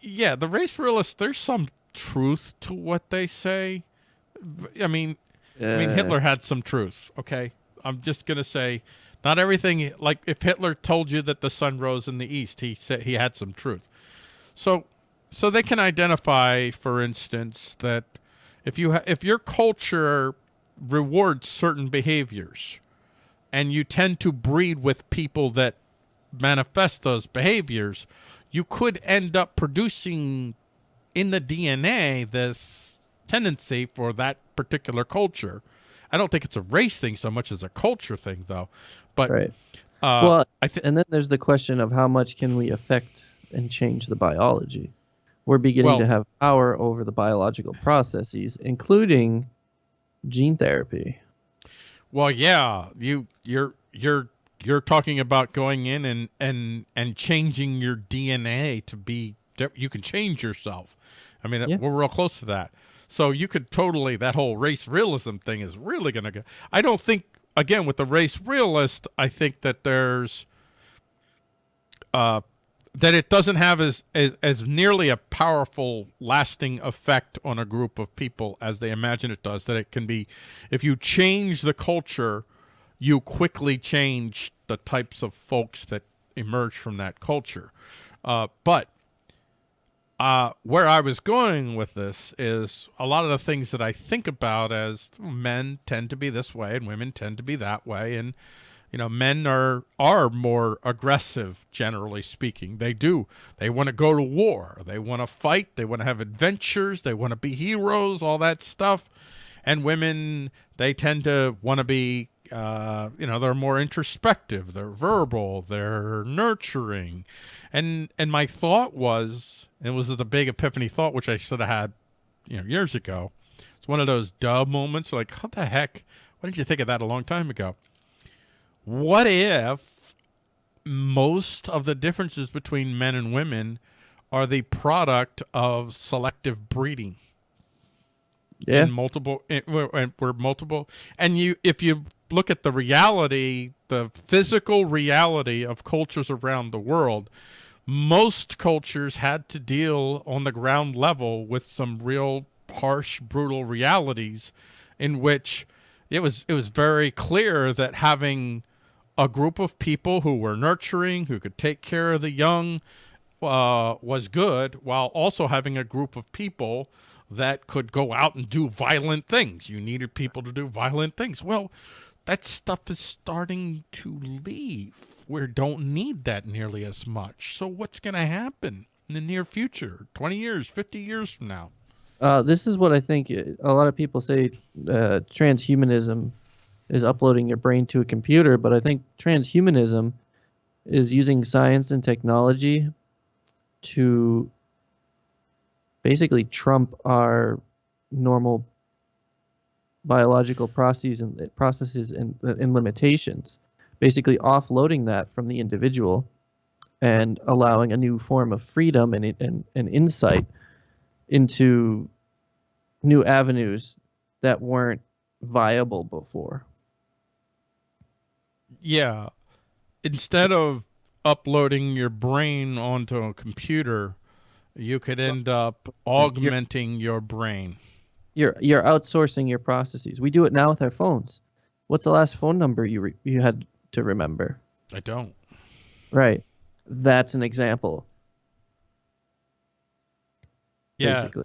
yeah, the race realists, there's some truth to what they say. I mean, I mean, Uh, Hitler had some truth. Okay, I'm just gonna say, not everything. Like if Hitler told you that the sun rose in the east, he said he had some truth. So, so they can identify, for instance, that if you ha- if your culture rewards certain behaviors, and you tend to breed with people that manifest those behaviors, you could end up producing in the DNA this tendency for that particular culture. I don't think it's a race thing so much as a culture thing, though. But Right. uh, well, I think and then there's the question of how much can we affect and change the biology. We're beginning Well- to have power over the biological processes, including gene therapy. well, yeah, you you're you're you're talking about going in and and and changing your DNA to be you can change yourself. I mean, Yeah. we're real close to that. So you could totally that whole race realism thing is really going to go. I don't think again with the race realist, I think that there's uh that it doesn't have as, as as nearly a powerful lasting effect on a group of people as they imagine it does that it can be if you change the culture you quickly change the types of folks that emerge from that culture uh, but uh, where I was going with this is a lot of the things that I think about as men tend to be this way and women tend to be that way, and you know, men are are more aggressive, generally speaking. They do. They want to go to war. They want to fight. They want to have adventures. They want to be heroes. All that stuff. And women, they tend to want to be, uh, you know, they're more introspective. They're verbal. They're nurturing. And and my thought was, and it was the big epiphany thought, which I should have had, you know, years ago. It's one of those dub moments. Like, how the heck? Why didn't you think of that a long time ago? What if most of the differences between men and women are the product of selective breeding? Yeah. in multiple we're, and we're multiple and you if you look at the reality the physical reality of cultures around the world most cultures had to deal on the ground level with some real harsh brutal realities in which it was it was very clear that having a group of people who were nurturing who could take care of the young uh, was good while also having a group of people that could go out and do violent things. You needed people to do violent things. Well, that stuff is starting to leave. We don't need that nearly as much. So what's going to happen in the near future? 20 years, 50 years from now? Uh, this is what I think uh, a lot of people say uh, transhumanism is uploading your brain to a computer, but I think transhumanism is using science and technology to basically trump our normal biological processes and processes and, and limitations, basically offloading that from the individual and allowing a new form of freedom and, and, and insight into new avenues that weren't viable before. Yeah. Instead of uploading your brain onto a computer, you could end up augmenting your brain. You're you're outsourcing your processes. We do it now with our phones. What's the last phone number you re- you had to remember? I don't. Right. That's an example. Yeah. Basically.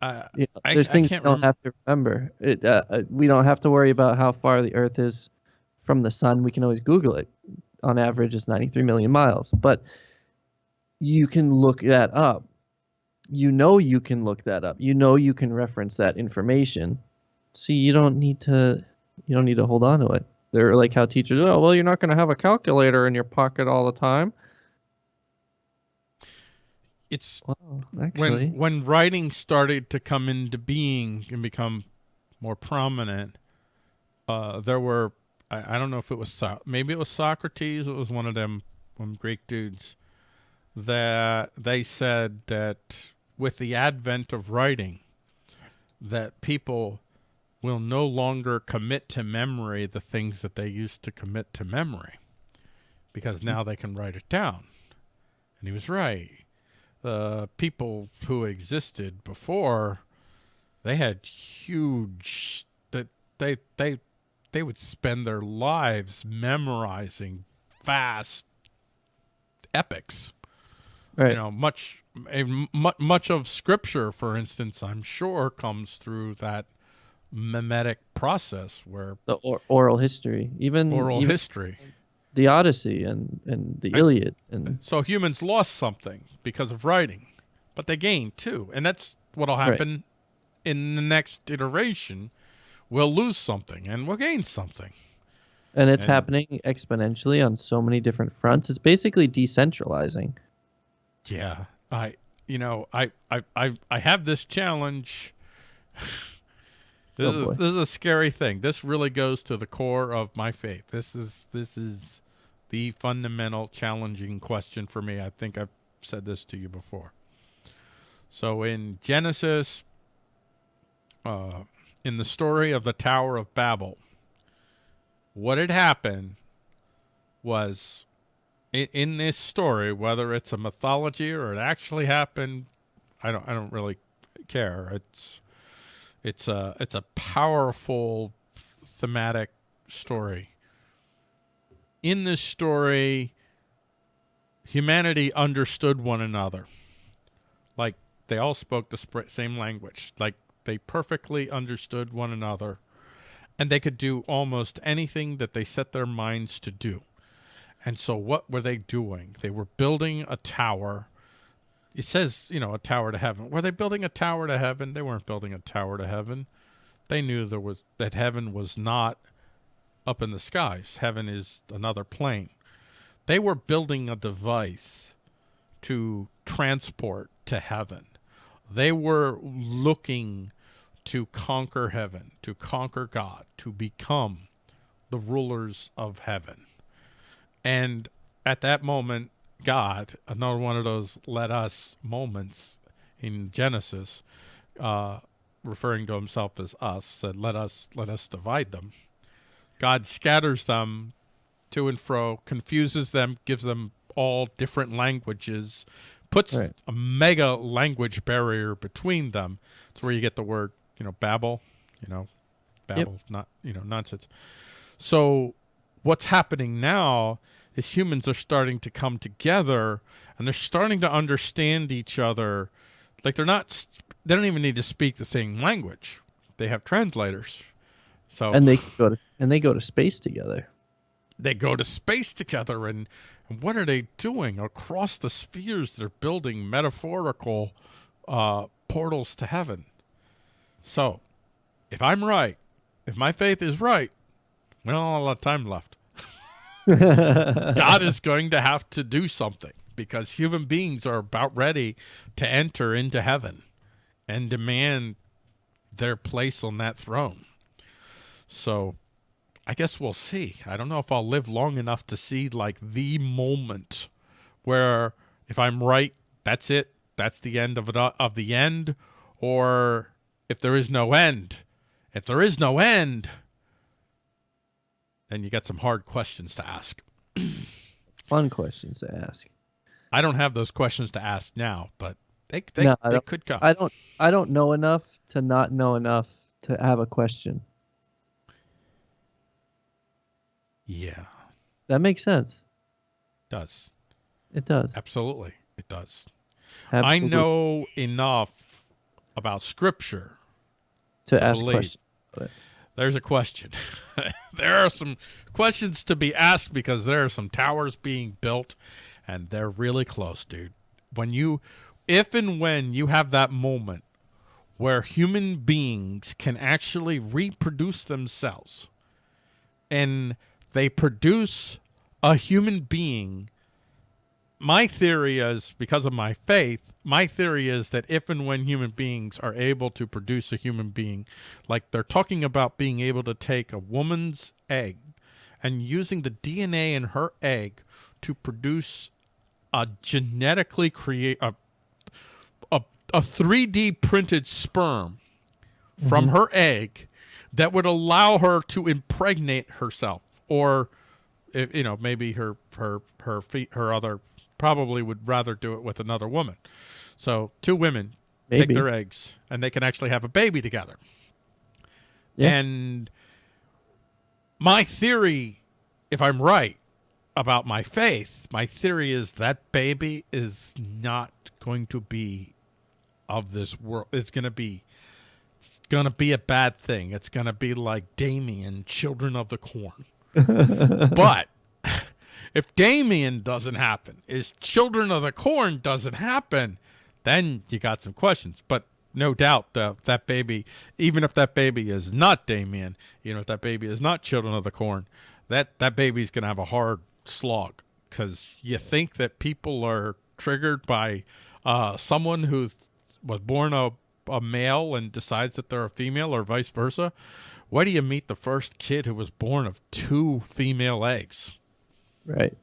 I, You know, I- there's I things can't we don't rem- have to remember. It, uh, uh, we don't have to worry about how far the Earth is from the sun. We can always Google it. On average, it's 93 million miles. But you can look that up. You know you can look that up. You know you can reference that information. So you don't need to. You don't need to hold on to it. They're like how teachers. Oh well, you're not going to have a calculator in your pocket all the time. it's Well, actually, when when writing started to come into being and become more prominent, uh, there were I, I don't know if it was so, maybe it was Socrates. It was one of them one Greek dudes that they said that with the advent of writing, that people will no longer commit to memory the things that they used to commit to memory because now they can write it down. And he was right. The people who existed before, they had huge that they they they would spend their lives memorizing vast epics. right? You know, much a, much of scripture, for instance, I'm sure comes through that mimetic process where the or- oral history, even oral even history. the Odyssey and and the Iliad, and So humans lost something because of writing, but they gained too, and that's what'll Right. happen in the next iteration. We'll lose something and we'll gain something. and it's and- happening exponentially on so many different fronts. It's basically decentralizing. Yeah, I, you know, I, I, I, I have this challenge. (laughs) this Oh, is this is a scary thing. This really goes to the core of my faith. This is this is the fundamental challenging question for me. I think I've said this to you before. So in Genesis, uh, in the story of the Tower of Babel, what had happened was in, in this story, whether it's a mythology or it actually happened, I don't I don't really care. It's it's a it's a powerful thematic story. In this story, humanity understood one another. Like they all spoke the same language. Like they perfectly understood one another and they could do almost anything that they set their minds to do. And so what were they doing? They were building a tower. It says, you know, a tower to heaven. Were they building a tower to heaven? They weren't building a tower to heaven. They knew there was that heaven was not up in the skies. Heaven is another plane. They were building a device to transport to heaven. They were looking to conquer heaven, to conquer God, to become the rulers of heaven. And at that moment, God, another one of those let us moments in Genesis, uh, referring to himself as us, said, Let us let us divide them. God scatters them to and fro, confuses them, gives them all different languages, puts Right. a mega language barrier between them. It's where you get the word, you know, Babel, you know, Babel, not you know, nonsense. So what's happening now is humans are starting to come together and they're starting to understand each other. Like they're not, they don't even need to speak the same language. They have translators. So and they go to and they go to space together. they go to space together and, and what are they doing across the spheres they're building metaphorical uh, portals to heaven so if i'm right if my faith is right we don't have a lot of time left (laughs) god is going to have to do something because human beings are about ready to enter into heaven and demand their place on that throne so I guess we'll see. I don't know if I'll live long enough to see like the moment where if I'm right, that's it. That's the end of it uh, of the end or if there is no end. If there is no end, then you got some hard questions to ask. (clears throat) Fun questions to ask. I don't have those questions to ask now, but they they, No, they could come. I don't I don't know enough to not know enough to have a question. yeah, That makes sense. does. It does. Absolutely. It does. Absolutely. I know enough about scripture to to ask believe. questions. There's a question. (laughs) there are some questions to be asked because there are some towers being built and they're really close, dude. When you, if and when you have that moment where human beings can actually reproduce themselves and they produce a human being my theory is because of my faith, my theory is that if and when human beings are able to produce a human being, like they're talking about being able to take a woman's egg and using the DNA in her egg to produce a genetically create a a, a 3D printed sperm from mm-hmm. her egg that would allow her to impregnate herself or you know maybe her her her feet her other probably would rather do it with another woman. So two women take Maybe. their eggs and they can actually have a baby together. Yeah. and my theory if i'm right about my faith my theory is that baby is not going to be of this world. It's going to be it's going to be a bad thing. It's going to be like damien children of the corn. (laughs) But if Damien doesn't happen, is Children of the Corn doesn't happen, then you got some questions. But no doubt that that baby, even if that baby is not Damien, you know, if that baby is not Children of the Corn, that that baby's gonna have a hard slog because you think that people are triggered by uh, someone who was born a, a male and decides that they're a female or vice versa. Why do you meet the first kid who was born of two female eggs? Right.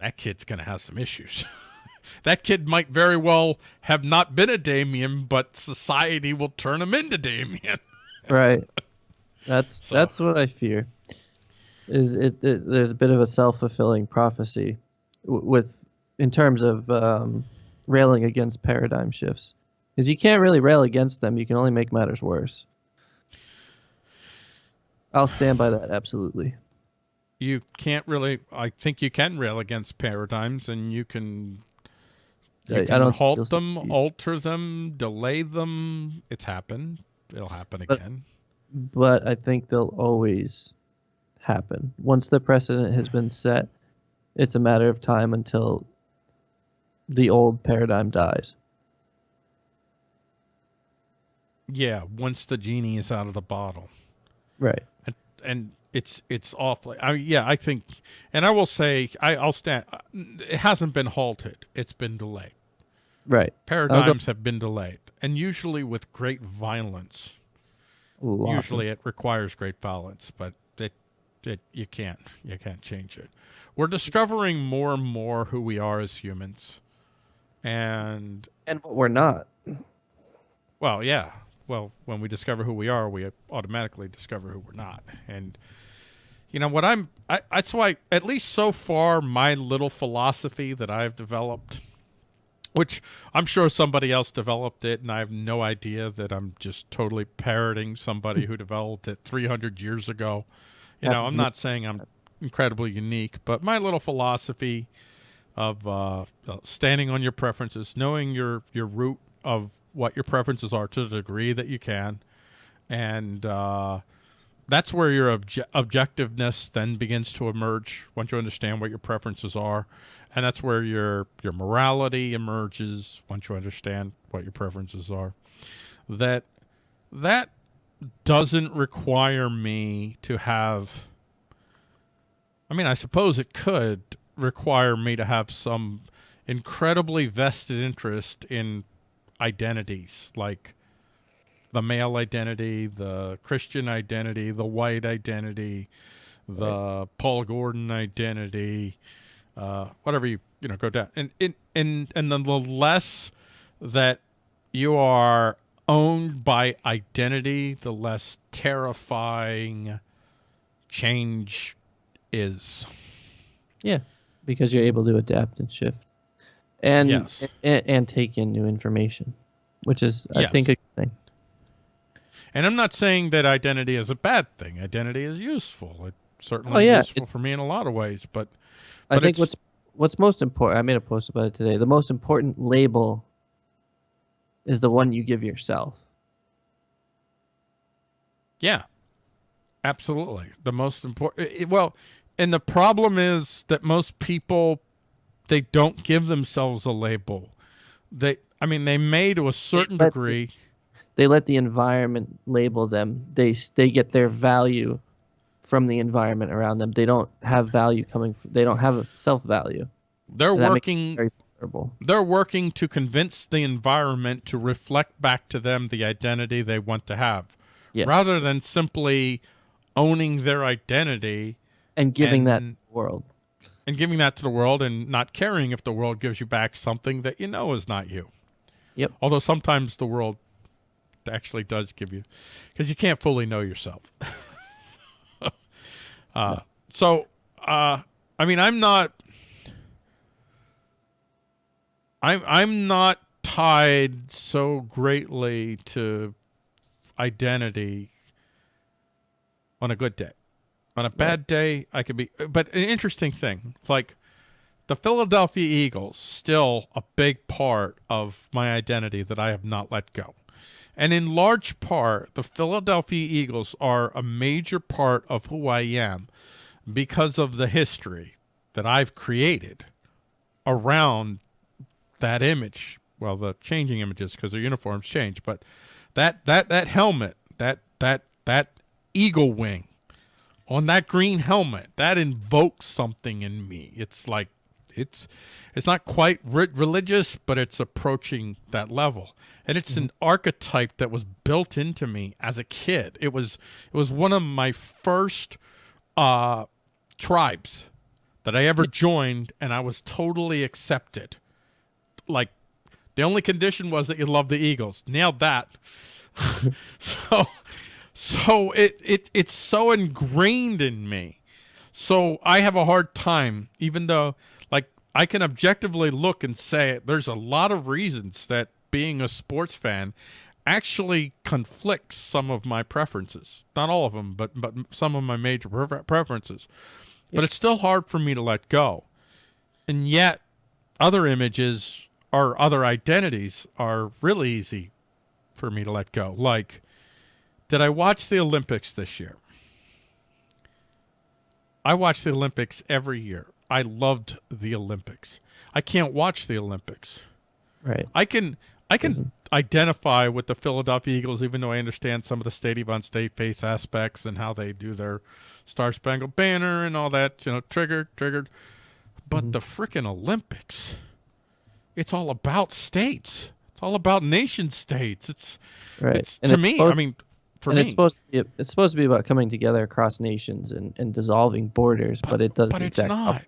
That kid's going to have some issues. (laughs) that kid might very well have not been a Damien, but society will turn him into Damien. (laughs) Right. That's So- that's what I fear. Is it, it there's a bit of a self fulfilling prophecy w- with in terms of um, railing against paradigm shifts, because you can't really rail against them. You can only make matters worse. I'll stand by that absolutely. You can't really. I think you can rail against paradigms, and you can. You I- I don't halt them, succeed. alter them, delay them. It's happened. It'll happen But- again. but I think they'll always happen. Once the precedent has been set, it's a matter of time until the old paradigm dies. Yeah, once the genie is out of the bottle. Right. and and it's it's awfully I yeah I think and I will say I I'll stand uh, it hasn't been halted it's been delayed Right. paradigms have been delayed and usually with great violence usually it requires great violence but it it you can't you can't change it we're discovering more and more who we are as humans and and what we're not. Well, yeah. Well, when we discover who we are, we automatically discover who we're not. And you know what I'm I that's why at least so far my little philosophy that I've developed which I'm sure somebody else developed it and I have no idea that I'm just totally parroting somebody who developed it 300 years ago. You know, I'm not saying I'm incredibly unique, but my little philosophy of uh, uh, standing on your preferences, knowing your your root of what your preferences are to the degree that you can, and uh, that's where your obje- objectiveness then begins to emerge once you understand what your preferences are, and that's where your your morality emerges once you understand what your preferences are. That that doesn't require me to have. I mean, I suppose it could require me to have some incredibly vested interest in identities like the male identity, the Christian identity, the white identity, the Paul Gordon identity, uh, whatever you you know go down, and and and and then the less that you are owned by identity, the less terrifying change is. Yeah, because you're able to adapt and shift, and Yes. and, and take in new information, which is I Yes. think a good thing. And I'm not saying that identity is a bad thing. Identity is useful. It certainly Oh, yeah, useful it's- for me in a lot of ways. But I think what's what's most important. I made a post about it today. The most important label is the one you give yourself. yeah, absolutely. The most important. Well, and the problem is that most people they don't give themselves a label. They, I mean, they may to a certain degree. They let the environment label them. They they get their value from the environment around them. They don't have value coming. From, they don't have a self value. they're that makes working they're working to convince the environment to reflect back to them the identity they want to have Yes. rather than simply owning their identity and giving that to and- the world. And giving that to the world and not caring if the world gives you back something that you know is not you. Yep. Although sometimes the world actually does give you because you can't fully know yourself. (laughs) uh, So, uh, I mean, I'm not. I'm I'm not tied so greatly to identity on a good day. On a bad day, I could be. But an interesting thing, like the Philadelphia Eagles, still a big part of my identity that I have not let go. And in large part, the Philadelphia Eagles are a major part of who I am because of the history that I've created around that image. Well, the changing images because their uniforms change, but that that that helmet, that that that eagle wing on that green helmet, that invokes something in me. It's like it's it's not quite re- religious, but it's approaching that level. And it's an archetype that was built into me as a kid. It was it was one of my first uh tribes that I ever joined and I was totally accepted. Like the only condition was that you love the Eagles. Nailed that. (laughs) so so it, it it's so ingrained in me. So I have a hard time, even though like I can objectively look and say there's a lot of reasons that being a sports fan actually conflicts some of my preferences. Not all of them, but but some of my major prefer- preferences. But it's still hard for me to let go. And yet other images or other identities are really easy for me to let go. Like did I watch the Olympics this year? I watch the Olympics every year. I loved the Olympics. I can't watch the Olympics. Right. I can I can identify with the Philadelphia Eagles, even though I understand some of the state on state face aspects and how they do their Star Spangled Banner and all that. You know, triggered, triggered. But mm-hmm. the frickin' Olympics, it's all about states. It's all about nation states. It's Right. it's And to it's me. I mean, for and me, it's supposed to be it's supposed to be about coming together across nations and, and dissolving borders, but, it doesn't. but it's exact oh, not.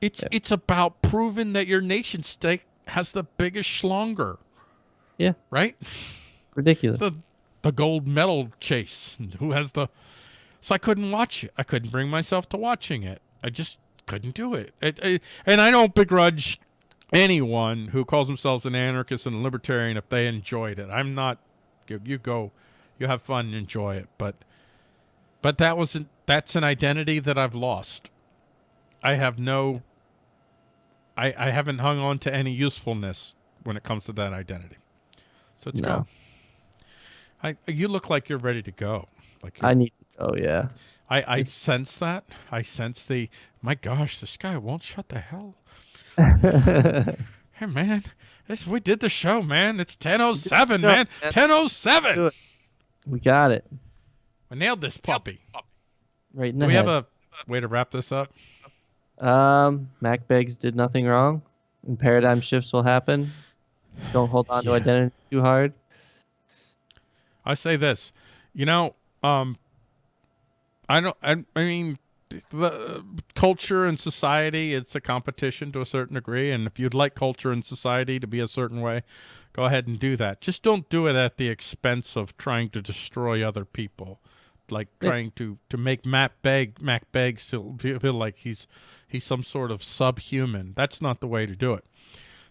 It's Yeah. it's about proving that your nation state has the biggest schlonger. Yeah. Right. ridiculous. the the gold medal chase who has the so i couldn't watch it i couldn't bring myself to watching it i just couldn't do it, and i don't begrudge anyone who calls themselves an anarchist and a libertarian if they enjoyed it i'm not you, you go you have fun and enjoy it but but that wasn't that's an identity that i've lost i have no i i haven't hung on to any usefulness when it comes to that identity so it's No. gone I, you look like you're ready to go. Like I need to go, yeah. I, I sense that. I sense the. My gosh, this guy won't shut the hell. (laughs) Hey man, this we did the show, man. It's ten oh seven, man. Ten oh seven. We got it. We nailed this puppy. Right now. We have a way to wrap this up? Um, Mack Beggs did nothing wrong, and paradigm shifts will happen. Don't hold on to identity too hard. I say this. You know, um, I don't. I, I mean, the culture and society. It's a competition to a certain degree, and if you'd like culture and society to be a certain way, go ahead and do that. Just don't do it at the expense of trying to destroy other people, like trying to to make Matt Beg Mack Begg feel, feel like he's he's some sort of subhuman. That's not the way to do it.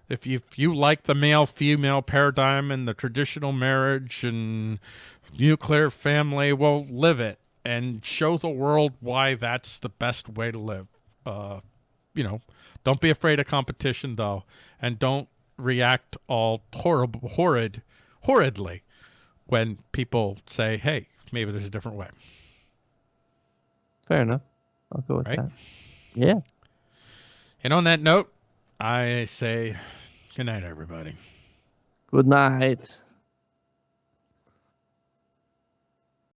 If you, if you like the male female paradigm and the traditional marriage and nuclear family, well, live it and show the world why that's the best way to live. Uh, you know, don't be afraid of competition though, and don't react all horrible, horrid, horridly when people say, "Hey, maybe there's a different way." Fair enough. I'll go with Right? that. Yeah. And on that note, I say good night, everybody. Good night.